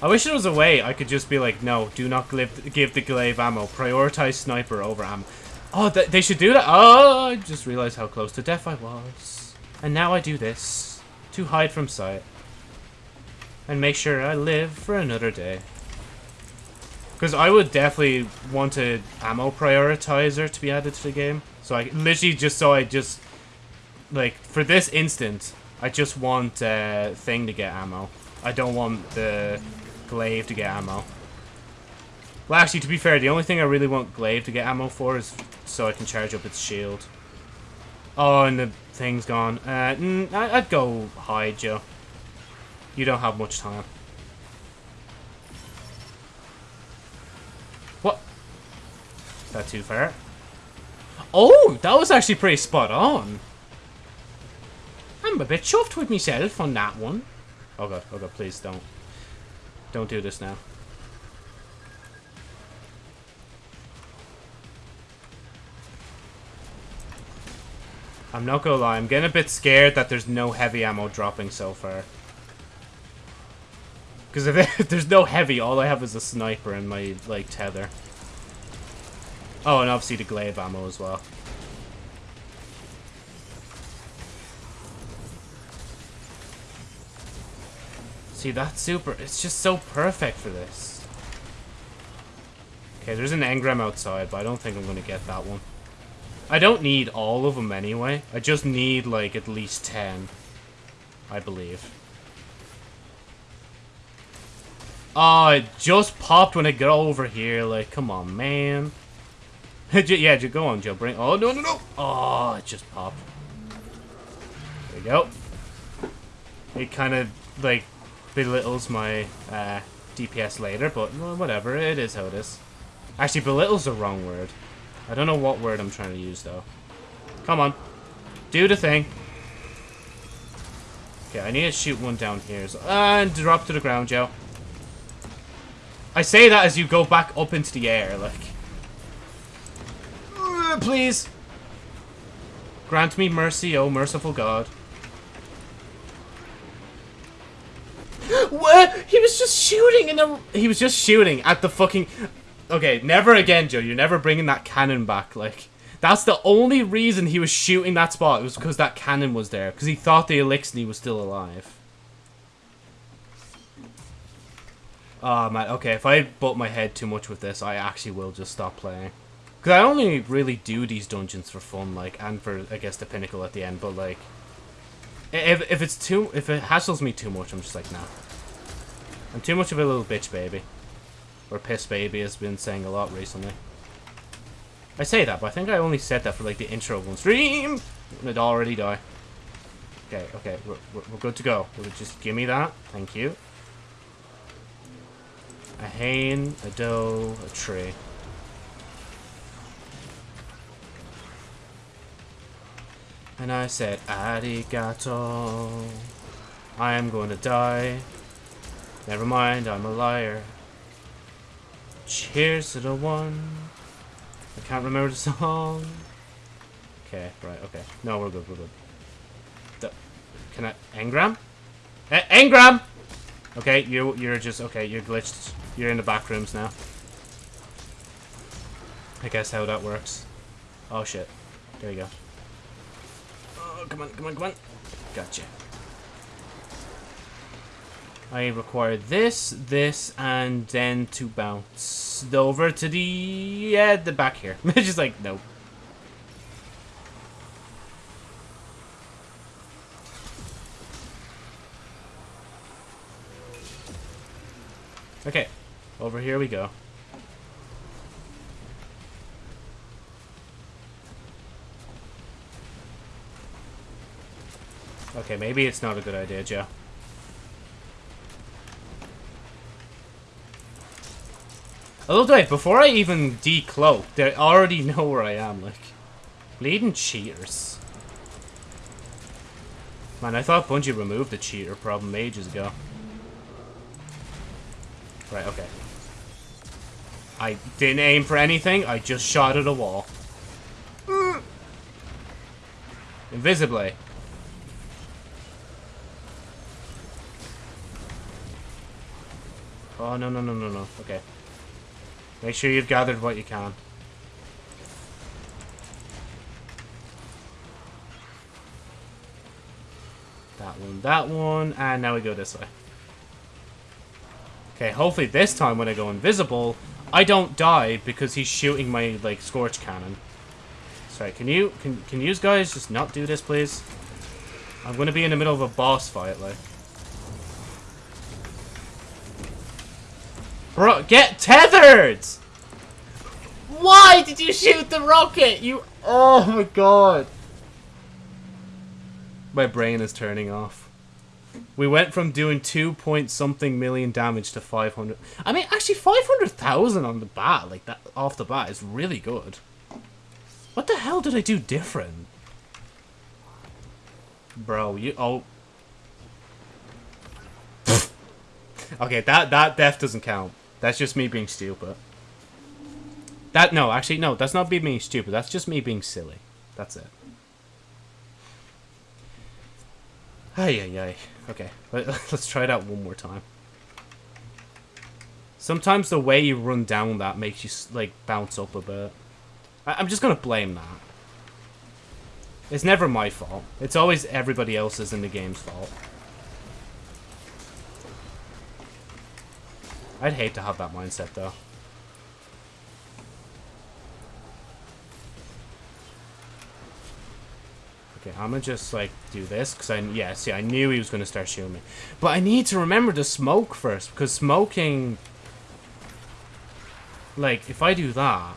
I wish there was a way I could just be like, no, do not give, give the glaive ammo. Prioritize sniper over ammo. Oh, th they should do that? Oh, I just realized how close to death I was. And now I do this. To hide from sight. And make sure I live for another day. Because I would definitely want a ammo prioritizer to be added to the game. So I literally just so I just like for this instant, I just want uh, thing to get ammo. I don't want the glaive to get ammo. Well, actually, to be fair, the only thing I really want glaive to get ammo for is so I can charge up its shield. Oh, and the thing's gone. Uh, mm, I'd go hide, Joe. You don't have much time. What? Is that too far? Oh, that was actually pretty spot on. I'm a bit chuffed with myself on that one. Oh god, oh god, please don't. Don't do this now. I'm not gonna lie, I'm getting a bit scared that there's no heavy ammo dropping so far. Because if, there's no heavy, all I have is a sniper and my, like, tether. Oh, and obviously the glaive ammo as well. See, that's super. It's just so perfect for this. Okay, there's an engram outside, but I don't think I'm going to get that one. I don't need all of them anyway. I just need, like, at least 10. I believe. Oh, it just popped when it got over here. Like, come on, man. yeah, just go on, Joe. Bring. Oh no, no, no! Oh, it just popped. There you go. It kind of like belittles my uh, DPS later, but well, whatever. It is how it is. Actually, belittles the wrong word. I don't know what word I'm trying to use though. Come on, do the thing. Okay, I need to shoot one down here. So, and drop to the ground, Joe. I say that as you go back up into the air, like. Please. Grant me mercy, oh merciful God. what? He was just shooting in the... He was just shooting at the fucking... Okay, never again, Joe. You're never bringing that cannon back. Like, that's the only reason he was shooting that spot. It was because that cannon was there. Because he thought the Eliksni was still alive. Oh, man. Okay, if I butt my head too much with this, I actually will just stop playing. Because I only really do these dungeons for fun, like, and for, I guess, the pinnacle at the end, but, like, If, if it's too... If it hassles me too much, I'm just like, nah. I'm too much of a little bitch baby. Or piss baby has been saying a lot recently. I say that, but I think I only said that for like the intro one stream. And it'd already die. Okay, okay, we're, we're, we're good to go. Just give me that. Thank you. A hane, a doe, a tree. And I said, arigato. I am going to die. Never mind, I'm a liar. Cheers to the one. I can't remember the song. Okay, right, okay. No, we're good, we're good. The, can I... Engram? Eh, Engram! Okay, you, you're just... Okay, you're glitched. You're in the back rooms now. I guess how that works. Oh, shit. There you go. Come on, come on, come on. Gotcha. I require this, this, and then to bounce over to the, yeah, the back here. Just like, no. Okay, over here we go. Okay, maybe it's not a good idea, Joe. The way, before I even decloak, they already know where I am, like. Bleeding cheaters. Man, I thought Bungie removed the cheater problem ages ago. Right, okay. I didn't aim for anything, I just shot at a wall. Mm. Invisibly. Oh, no, no, no, no, no. Okay. Make sure you've gathered what you can. That one, that one, and now we go this way. Okay, hopefully this time when I go invisible, I don't die because he's shooting my, like, Scorch Cannon. Sorry, can you, can, can you guys just not do this, please? I'm gonna be in the middle of a boss fight, like. Bro, get tethered! Why did you shoot the rocket? You... Oh my god. My brain is turning off. We went from doing 2 point something million damage to 500. I mean, actually 500,000 on the bat, like that, off the bat is really good. What the hell did I do different? Bro, you... Oh. okay, that, that death doesn't count. That's just me being stupid. That, no, actually, no, that's not me being stupid. That's just me being silly. That's it. Ay, ay, ay. Okay, Let, let's try it out one more time. Sometimes the way you run down that makes you, like, bounce up a bit. I I'm just gonna blame that. It's never my fault. It's always everybody else's in the game's fault. I'd hate to have that mindset, though. Okay, I'm gonna just, like, do this, because I, yeah, see, I knew he was gonna start shooting me. But I need to remember to smoke first, because smoking, like, if I do that,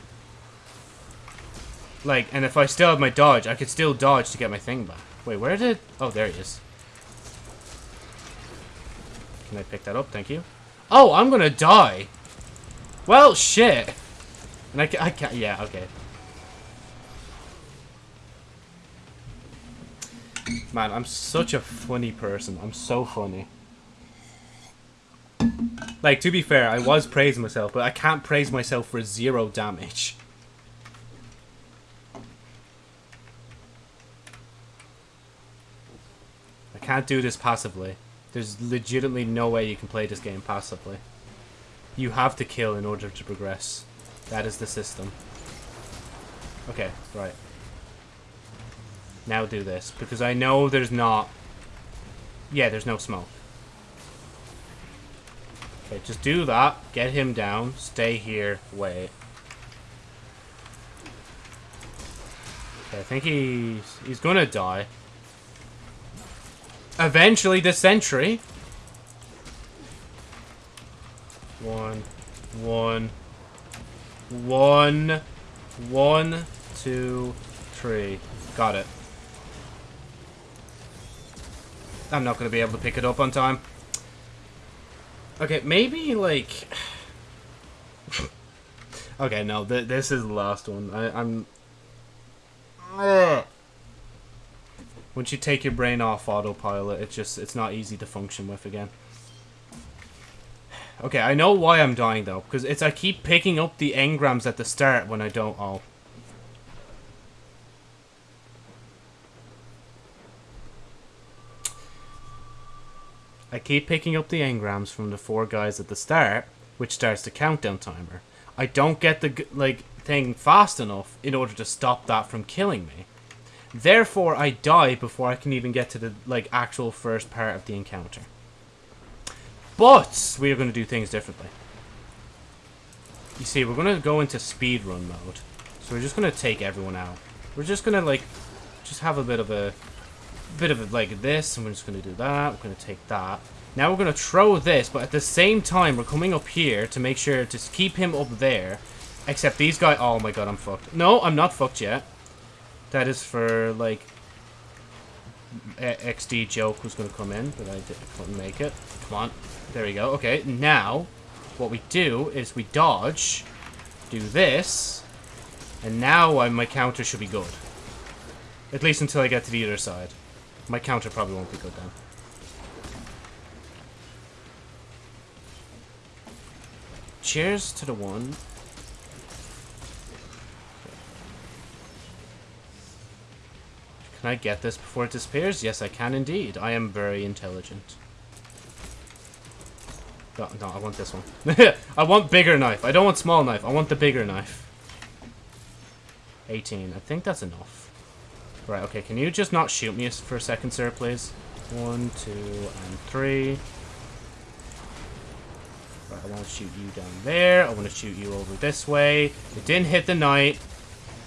like, and if I still have my dodge, I could still dodge to get my thing back. Wait, where did, oh, there he is. Can I pick that up? Thank you. Oh, I'm gonna die. Well, shit. And I, I can't, yeah, okay. Man, I'm such a funny person. I'm so funny. Like, to be fair, I was praising myself, but I can't praise myself for zero damage. I can't do this passively. There's legitimately no way you can play this game passively. You have to kill in order to progress. That is the system. Okay, right. Now do this, because I know there's not... Yeah, there's no smoke. Okay, just do that. Get him down. Stay here. Wait. Okay, I think he's... He's gonna die. Eventually this century. One, one, one, one, two, three. Got it. I'm not going to be able to pick it up on time. Okay, maybe, like... okay, no, th this is the last one. I I'm... Ugh. Once you take your brain off autopilot, it's just, it's not easy to function with again. Okay, I know why I'm dying, though. Because it's, I keep picking up the engrams at the start when I don't, oh. I keep picking up the engrams from the four guys at the start, which starts the countdown timer. I don't get the, like, thing fast enough in order to stop that from killing me. Therefore, I die before I can even get to the, like, actual first part of the encounter. But, we are going to do things differently. You see, we're going to go into speedrun mode. So we're just going to take everyone out. We're just going to, like, just have a bit of a bit of it like this, and we're just going to do that. We're going to take that. Now we're going to throw this, but at the same time, we're coming up here to make sure to keep him up there. Except these guys... Oh my god, I'm fucked. No, I'm not fucked yet. That is for, like... XD joke was going to come in, but I did, couldn't make it. Come on. There we go. Okay, now, what we do is we dodge, do this, and now I, my counter should be good. At least until I get to the other side. My counter probably won't be good then. Cheers to the one. Can I get this before it disappears? Yes, I can indeed. I am very intelligent. No, no, I want this one. I want bigger knife. I don't want small knife. I want the bigger knife. 18. I think that's enough. Right, okay. Can you just not shoot me for a second, sir, please? One, two, and three. Right, I want to shoot you down there. I want to shoot you over this way. It didn't hit the knight.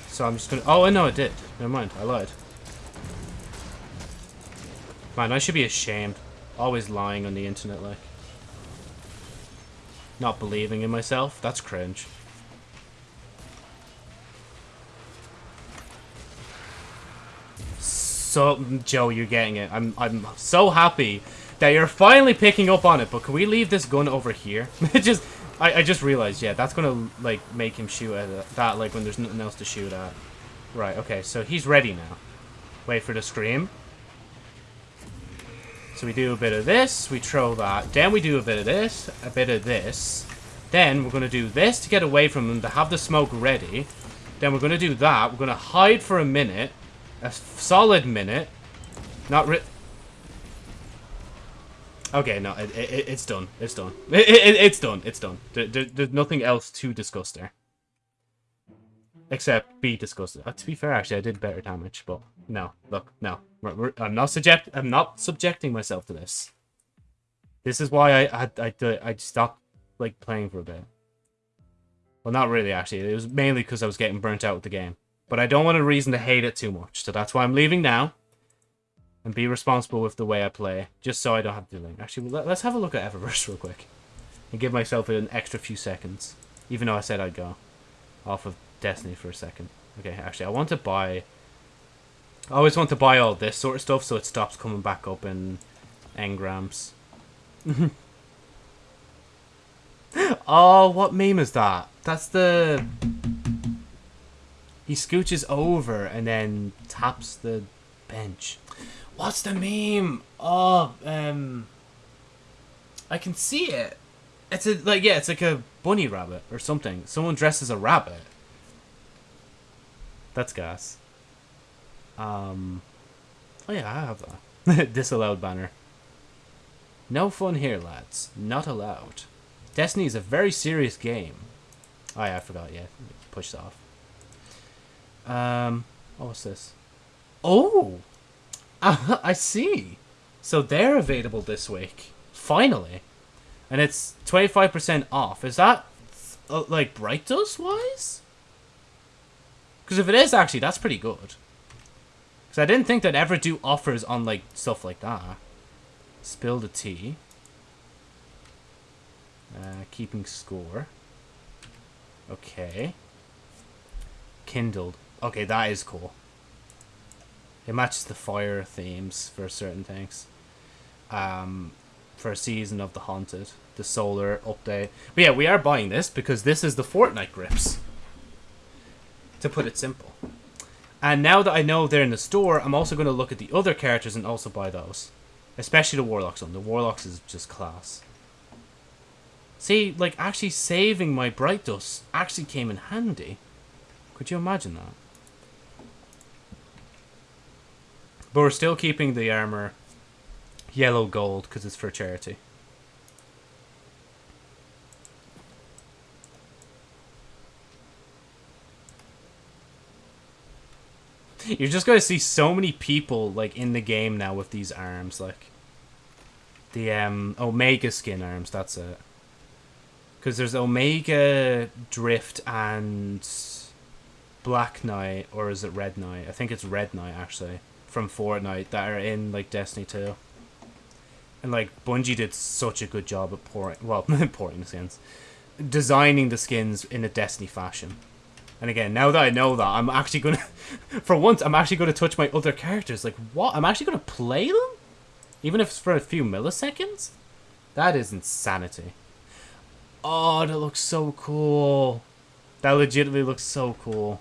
So I'm just going to... Oh, no, it did. Never mind. I lied. Man, I should be ashamed. Always lying on the internet, like. Not believing in myself. That's cringe. So, Joe, you're getting it. I'm, I'm so happy that you're finally picking up on it. But can we leave this gun over here? just, I, I just realized, yeah, that's gonna like make him shoot at that like when there's nothing else to shoot at. Right. Okay. So he's ready now. Wait for the scream. So we do a bit of this, we throw that. Then we do a bit of this, a bit of this. Then we're going to do this to get away from them, to have the smoke ready. Then we're going to do that. We're going to hide for a minute. A solid minute. Not re- Okay, no, it, it, it's done. It's done. It, it, it's done. It's done. There, there, there's nothing else to discuss there. Except be disgusted. Uh, to be fair, actually, I did better damage, but no. Look, no. We're, we're, I'm not subject. I'm not subjecting myself to this. This is why I I I, I stopped like playing for a bit. Well, not really. Actually, it was mainly because I was getting burnt out with the game. But I don't want a reason to hate it too much, so that's why I'm leaving now. And be responsible with the way I play, just so I don't have to do Actually, let, let's have a look at Eververse real quick, and give myself an extra few seconds, even though I said I'd go off of Destiny for a second. Okay, actually, I want to buy... I always want to buy all this sort of stuff so it stops coming back up in engrams. oh, what meme is that? That's the... He scooches over and then taps the bench. What's the meme? Oh, um... I can see it. It's a, like, yeah, it's like a bunny rabbit or something. Someone dresses a rabbit. That's gas. Um. Oh yeah, I have that. Disallowed banner. No fun here, lads. Not allowed. Destiny is a very serious game. Oh yeah, I forgot. Yeah, push off. Um. Oh, what's this? Oh, I see. So they're available this week. Finally, and it's twenty five percent off. Is that uh, like Bright Dust wise? Because if it is, actually, that's pretty good. Because I didn't think they'd ever do offers on, like, stuff like that. Spill the tea. Uh, keeping score. Okay. Kindled. Okay, that is cool. It matches the fire themes for certain things. Um, for a season of the haunted, the solar update. But yeah, we are buying this because this is the Fortnite grips. To put it simple. And now that I know they're in the store, I'm also going to look at the other characters and also buy those. Especially the Warlocks one. The Warlocks is just class. See, like, actually saving my Bright Dust actually came in handy. Could you imagine that? But we're still keeping the armor yellow gold because it's for charity. You're just gonna see so many people like in the game now with these arms, like the um Omega skin arms. That's it. Because there's Omega, Drift, and Black Knight, or is it Red Knight? I think it's Red Knight actually from Fortnite that are in like Destiny 2. And like Bungie did such a good job at pouring, well, porting the skins, designing the skins in a Destiny fashion. And again, now that I know that, I'm actually gonna, for once, I'm actually gonna touch my other characters. Like what? I'm actually gonna play them, even if it's for a few milliseconds. That is insanity. Oh, that looks so cool. That legitimately looks so cool.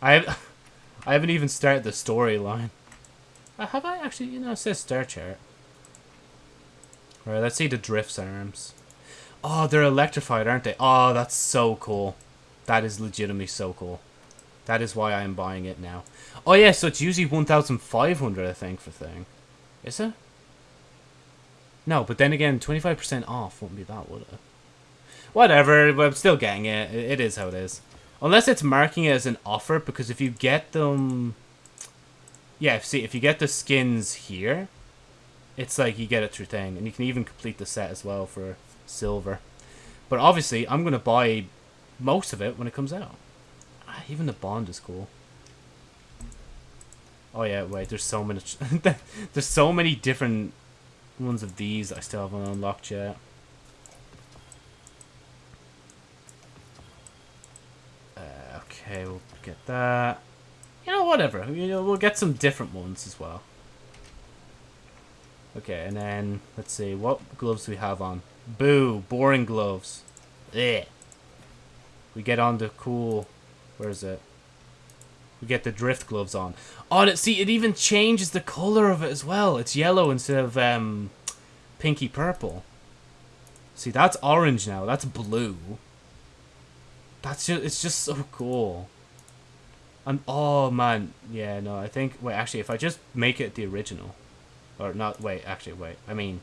I have, I haven't even started the storyline. Uh, have I actually? You know, it says star chart. Alright, let's see the Drift's arms. Oh, they're electrified, aren't they? Oh, that's so cool. That is legitimately so cool. That is why I am buying it now. Oh yeah, so it's usually 1,500 I think for thing. Is it? No, but then again, 25% off wouldn't be that, would it? Whatever, but I'm still getting it. It is how it is. Unless it's marking it as an offer, because if you get them... Yeah, see, if you get the skins here, it's like you get it through thing. And you can even complete the set as well for silver. But obviously, I'm going to buy most of it when it comes out. Ah, even the bond is cool. Oh yeah, wait, there's so many... there's so many different ones of these I still haven't unlocked yet. Uh, okay, we'll get that. You know, whatever. You know, we'll get some different ones as well. Okay, and then, let's see, what gloves do we have on? Boo, boring gloves. Ugh. We get on the cool, where is it? We get the drift gloves on. Oh, it, see, it even changes the color of it as well. It's yellow instead of um, pinky purple. See, that's orange now. That's blue. That's just, it's just so cool. And, oh, man. Yeah, no, I think, wait, actually, if I just make it the original. Or not, wait, actually, wait. I mean,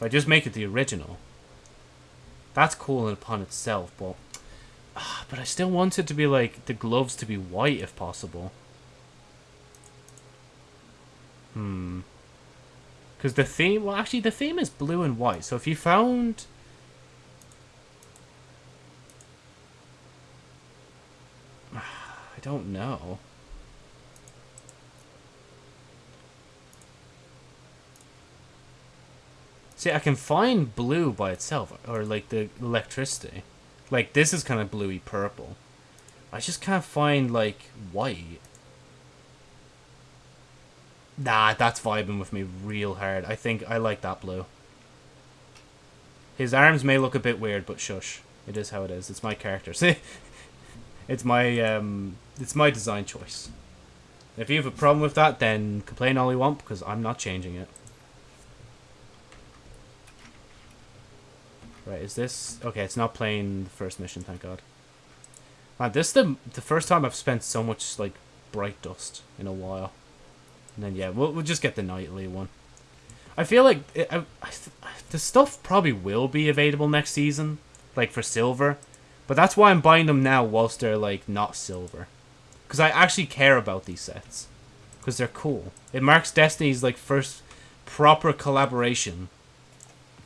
if I just make it the original. That's cool upon itself, but Ah, but I still want it to be like the gloves to be white if possible. Hmm. Because the theme, well, actually, the theme is blue and white. So if you found. I don't know. See, I can find blue by itself, or like the electricity. Like, this is kind of bluey purple. I just can't find, like, white. Nah, that's vibing with me real hard. I think I like that blue. His arms may look a bit weird, but shush. It is how it is. It's my character. See? it's my, um, it's my design choice. If you have a problem with that, then complain all you want, because I'm not changing it. Right, is this... Okay, it's not playing the first mission, thank God. Man, this is the, the first time I've spent so much, like, bright dust in a while. And then, yeah, we'll, we'll just get the nightly one. I feel like it, I, I, the stuff probably will be available next season, like, for silver. But that's why I'm buying them now whilst they're, like, not silver. Because I actually care about these sets. Because they're cool. It marks Destiny's, like, first proper collaboration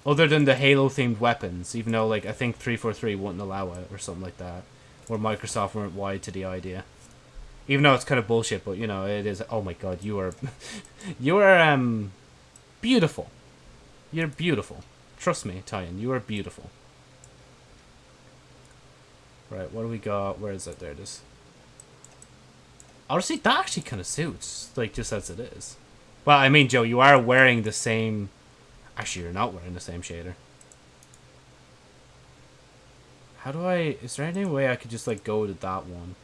other than the Halo-themed weapons, even though, like, I think 343 wouldn't allow it or something like that. Or Microsoft weren't wide to the idea. Even though it's kind of bullshit, but, you know, it is... Oh my god, you are... you are, um... beautiful. You're beautiful. Trust me, Titan, you are beautiful. Right, what do we got? Where is it? There it is. Honestly, that actually kind of suits, like, just as it is. Well, I mean, Joe, you are wearing the same... Actually, you're not wearing the same shader. How do I... Is there any way I could just, like, go to that one?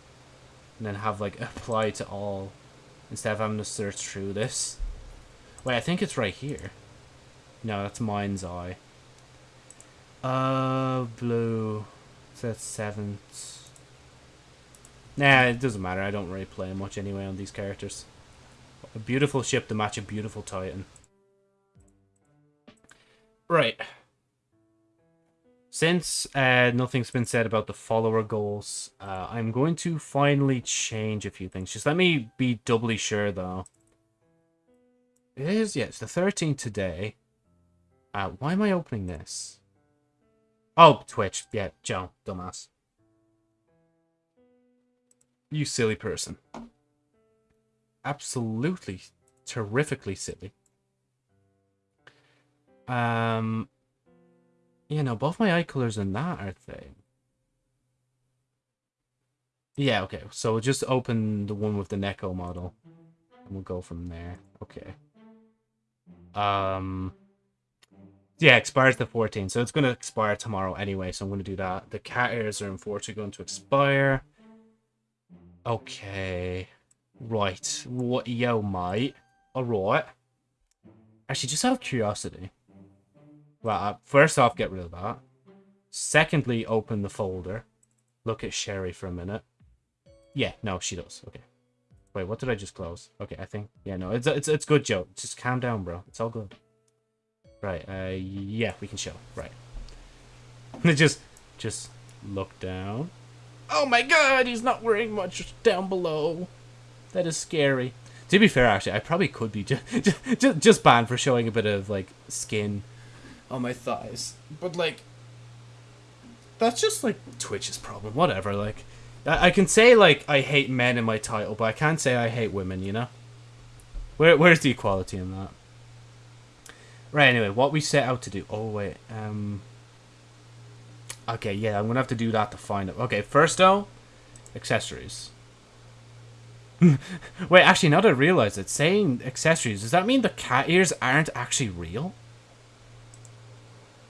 And then have, like, apply to all... Instead of having to search through this? Wait, I think it's right here. No, that's Mind's Eye. Uh, blue. So that's seventh. Nah, it doesn't matter. I don't really play much anyway on these characters. A beautiful ship to match a beautiful Titan. Right. Since uh, nothing's been said about the follower goals, uh, I'm going to finally change a few things. Just let me be doubly sure, though. It is, yeah, it's the 13th today. Uh, why am I opening this? Oh, Twitch. Yeah, Joe, dumbass. You silly person. Absolutely, terrifically silly. Um, yeah, no, both my eye colors and that are thing. Yeah, okay. So we'll just open the one with the Neko model. And we'll go from there. Okay. Um, yeah, expires the 14th. So it's going to expire tomorrow anyway. So I'm going to do that. The cat ears are unfortunately going to expire. Okay. Right. What, yo, mate. Alright. Actually, just out of curiosity. Well, uh, first off, get rid of that. Secondly, open the folder. Look at Sherry for a minute. Yeah, no, she does. Okay. Wait, what did I just close? Okay, I think... Yeah, no, it's it's it's good, Joe. Just calm down, bro. It's all good. Right, uh, yeah, we can show. Right. just, just look down. Oh my god, he's not wearing much down below. That is scary. To be fair, actually, I probably could be just, just, just banned for showing a bit of, like, skin on my thighs. But, like, that's just, like, Twitch's problem. Whatever, like, I, I can say, like, I hate men in my title, but I can't say I hate women, you know? Where, where's the equality in that? Right, anyway, what we set out to do. Oh, wait. Um. Okay, yeah, I'm to have to do that to find it. Okay, first, though, accessories. wait, actually, now that I realize it, saying accessories, does that mean the cat ears aren't actually real?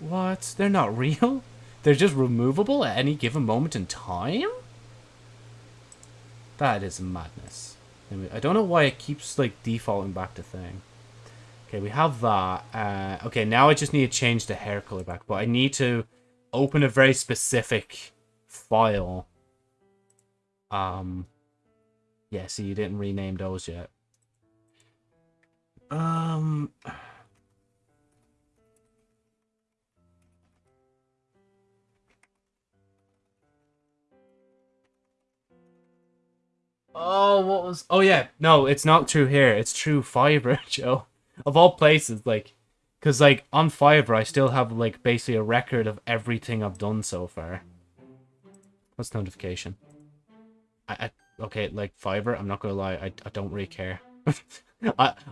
What? They're not real? They're just removable at any given moment in time? That is madness. I don't know why it keeps, like, defaulting back to thing. Okay, we have that. Uh, okay, now I just need to change the hair color back, but I need to open a very specific file. Um, yeah, see, you didn't rename those yet. Um... Oh, what was... Oh, yeah. No, it's not true here. It's true Fiverr, Joe of all places, like, because like on Fiverr, I still have like basically a record of everything I've done so far. What's notification? I, I okay, like Fiverr. I'm not gonna lie, I I don't really care. I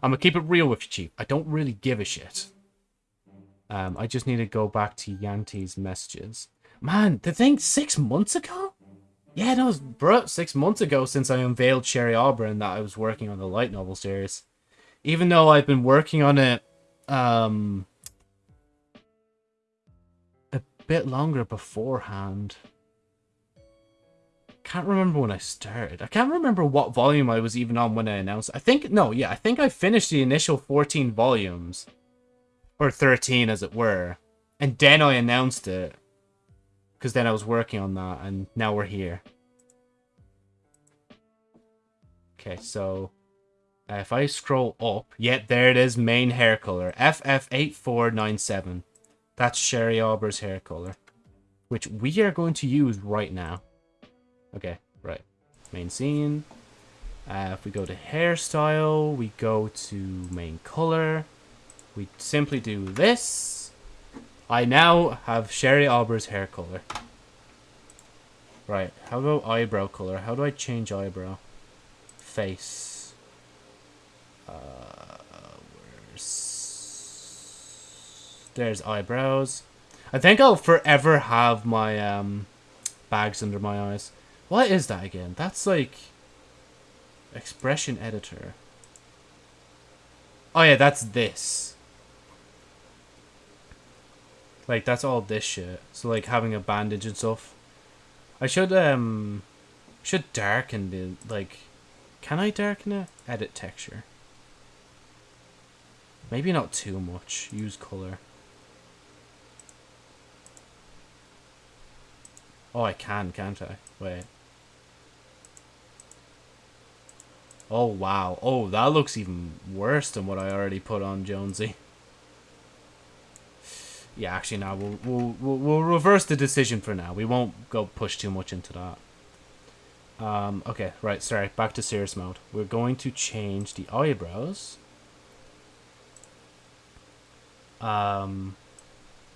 I'm gonna keep it real with you, Chief. I don't really give a shit. Um, I just need to go back to Yanti's messages. Man, the thing six months ago? Yeah, that was bro, six months ago since I unveiled Sherry Auburn that I was working on the light novel series even though I've been working on it um a bit longer beforehand. Can't remember when I started. I can't remember what volume I was even on when I announced. I think no, yeah, I think I finished the initial 14 volumes or 13 as it were. And then I announced it because then I was working on that and now we're here. Okay, so uh, if I scroll up, yet yeah, there it is, main hair color, FF8497. That's Sherry Auber's hair color, which we are going to use right now. Okay, right. Main scene. Uh, if we go to hairstyle, we go to main color. We simply do this. I now have Sherry Auber's hair color. Right, how about eyebrow color? How do I change eyebrow? Face. Uh, where's There's eyebrows. I think I'll forever have my um bags under my eyes. What is that again? That's like expression editor. Oh yeah, that's this. Like that's all this shit. So like having a bandage and stuff. I should um should darken the like can I darken it? Edit texture. Maybe not too much. Use color. Oh, I can, can't I? Wait. Oh, wow. Oh, that looks even worse than what I already put on Jonesy. Yeah, actually, now we'll, we'll, we'll, we'll reverse the decision for now. We won't go push too much into that. Um, okay, right, sorry. Back to serious mode. We're going to change the eyebrows. Um,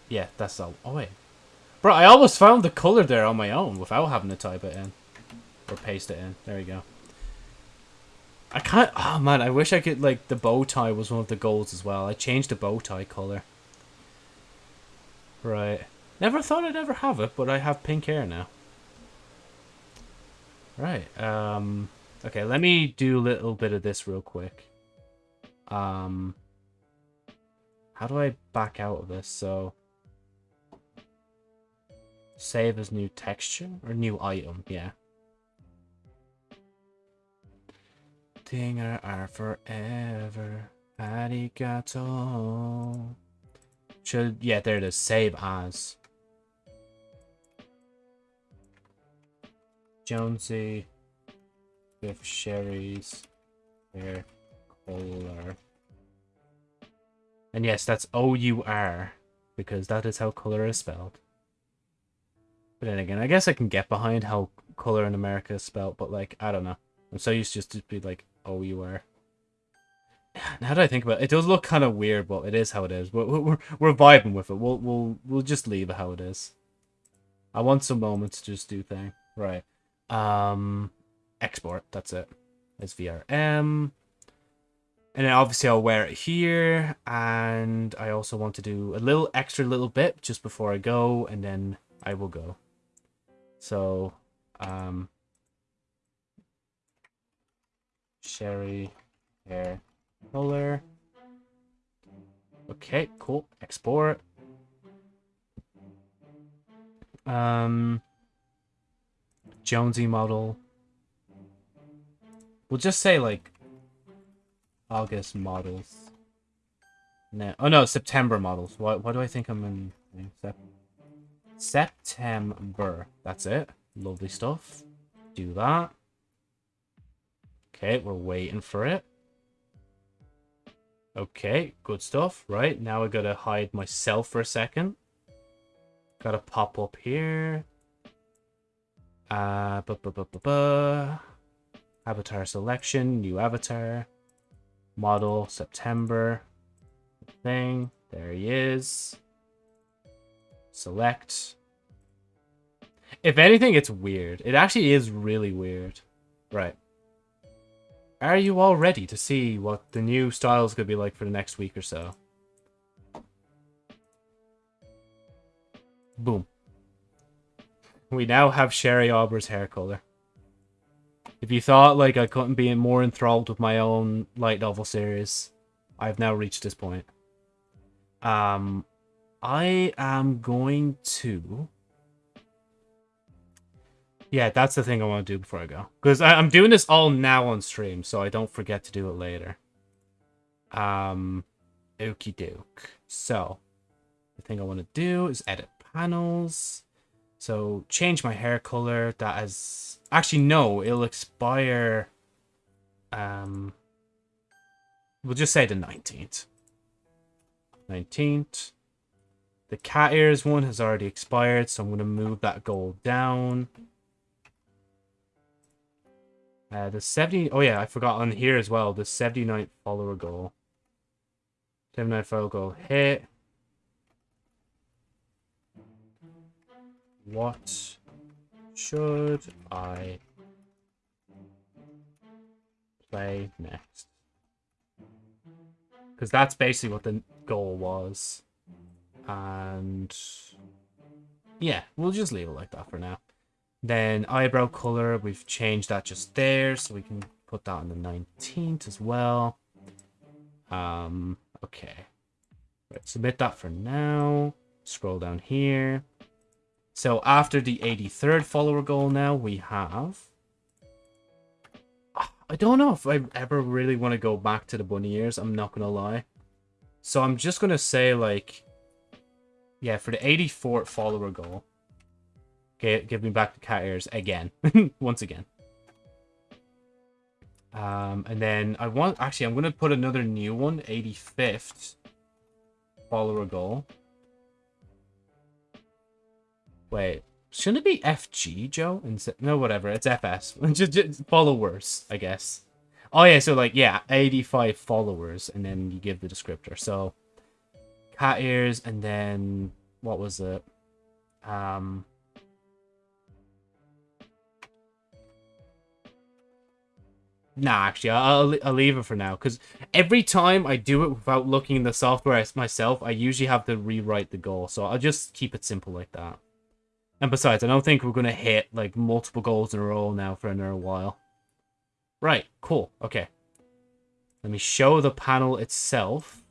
yeah, that's all. Oh, wait. Bro, I almost found the color there on my own without having to type it in. Or paste it in. There you go. I can't... Oh, man, I wish I could, like, the bow tie was one of the goals as well. I changed the bow tie color. Right. Never thought I'd ever have it, but I have pink hair now. Right. Um, okay, let me do a little bit of this real quick. Um, how do I back out of this? So, save as new texture or new item, yeah. Dinger are forever. Arigato. Should, yeah, there it is. Save as. Jonesy with Sherry's hair color. And yes, that's O-U-R, because that is how color is spelled. But then again, I guess I can get behind how color in America is spelled, but like, I don't know. I'm so used to just to be like O-U-R. Now that I think about it, it does look kind of weird, but it is how it is. We're, we're, we're vibing with it. We'll, we'll, we'll just leave it how it is. I want some moments to just do thing. Right. Um, export, that's it. It's VRM. And then obviously I'll wear it here. And I also want to do a little extra little bit just before I go. And then I will go. So, um, Sherry hair color. Okay, cool. Export. Um, Jonesy model. We'll just say like August models. No, oh no, September models. Why? Why do I think I'm in, in Sep September? That's it. Lovely stuff. Do that. Okay, we're waiting for it. Okay, good stuff. Right, now I gotta hide myself for a second. Gotta pop up here. Uh, bu -bu -bu Avatar selection, new avatar. Model, September. Thing. There he is. Select. If anything, it's weird. It actually is really weird. Right. Are you all ready to see what the new styles to be like for the next week or so? Boom. We now have Sherry Aubrey's hair color. If you thought like I couldn't be more enthralled with my own light novel series, I've now reached this point. Um, I am going to yeah, that's the thing I want to do before I go. Because I'm doing this all now on stream, so I don't forget to do it later. Um, okie doke. So, the thing I want to do is edit panels. So, change my hair color. That is... Actually, no, it'll expire... Um, we'll just say the 19th. 19th. The cat ears one has already expired, so I'm going to move that goal down. Uh, the 70... Oh, yeah, I forgot on here as well. The 79th follower goal. 79th follower goal hit. What should I play next? Because that's basically what the goal was. And yeah, we'll just leave it like that for now. Then eyebrow color, we've changed that just there, so we can put that on the 19th as well. Um, okay. Right, submit that for now. Scroll down here. So after the 83rd follower goal now, we have... I don't know if I ever really want to go back to the bunny ears, I'm not going to lie. So I'm just going to say, like... Yeah, for the 84th follower goal. Okay, give me back the cat ears again. Once again. Um, and then I want... Actually, I'm going to put another new one. 85th follower goal. Wait, shouldn't it be FG, Joe? Instead, no, whatever. It's FS. just, just followers, I guess. Oh yeah, so like yeah, 85 followers, and then you give the descriptor. So cat ears, and then what was it? Um. Nah, actually, I'll, I'll leave it for now. Because every time I do it without looking in the software myself, I usually have to rewrite the goal. So I'll just keep it simple like that. And besides, I don't think we're going to hit like multiple goals in a row now for another while. Right, cool. Okay. Let me show the panel itself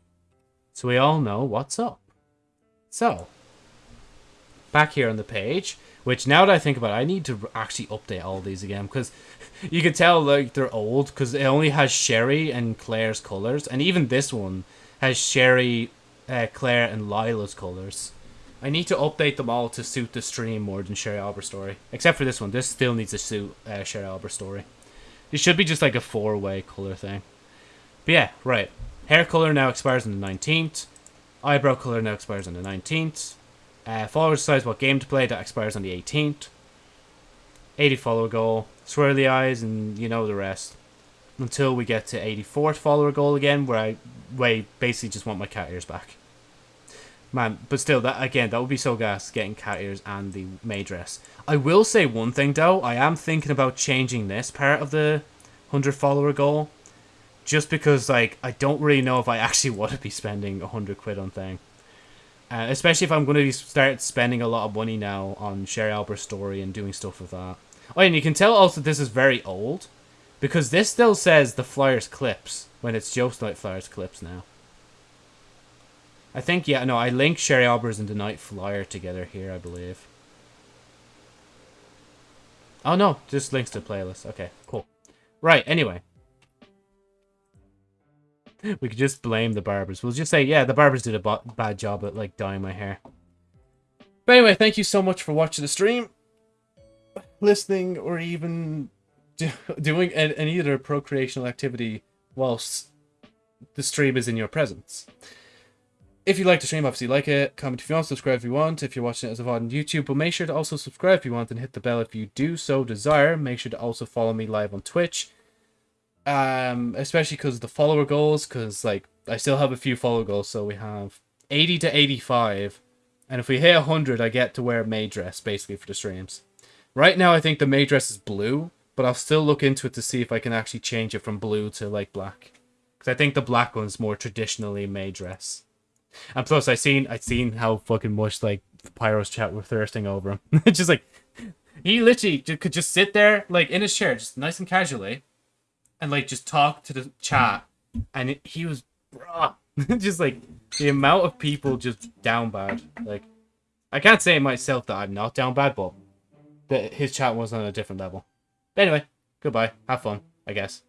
so we all know what's up. So, back here on the page, which now that I think about it, I need to actually update all these again because you can tell like they're old because it only has Sherry and Claire's colors, and even this one has Sherry, uh, Claire, and Lila's colors. I need to update them all to suit the stream more than Sherry Albert story. Except for this one. This still needs to suit uh, Sherry Albert story. It should be just like a four-way color thing. But yeah, right. Hair color now expires on the 19th. Eyebrow color now expires on the 19th. Uh, follower decides what game to play. That expires on the 18th. 80 follower goal. Swirly eyes and you know the rest. Until we get to 84th follower goal again where I, where basically just want my cat ears back. Man, but still, that again, that would be so gas getting cat ears and the May dress. I will say one thing though, I am thinking about changing this part of the 100 follower goal. Just because, like, I don't really know if I actually want to be spending 100 quid on thing. Uh, especially if I'm going to start spending a lot of money now on Sherry Albert's story and doing stuff with that. Oh, and you can tell also this is very old. Because this still says the Flyers clips when it's just like Flyers clips now. I think, yeah, no, I link Sherry Albers and the Night Flyer together here, I believe. Oh, no, just links to playlist. Okay, cool. Right, anyway. We could just blame the barbers. We'll just say, yeah, the barbers did a bad job at, like, dyeing my hair. But anyway, thank you so much for watching the stream, listening, or even do doing any other procreational activity whilst the stream is in your presence. If you like the stream, obviously like it. Comment if you want, subscribe if you want. If you're watching it as a VOD on YouTube, but make sure to also subscribe if you want and hit the bell if you do so desire. Make sure to also follow me live on Twitch. Um, especially because the follower goals, because like I still have a few follower goals, so we have 80 to 85. And if we hit 100, I get to wear a May dress, basically, for the streams. Right now, I think the May dress is blue, but I'll still look into it to see if I can actually change it from blue to, like, black. Because I think the black one's more traditionally May dress. And plus, I seen I seen how fucking much like Pyro's chat were thirsting over him. it's just like he literally could just sit there like in his chair, just nice and casually, and like just talk to the chat, and it, he was bruh, just like the amount of people just down bad. Like I can't say myself that I'm not down bad, but that his chat was on a different level. But anyway, goodbye. Have fun, I guess.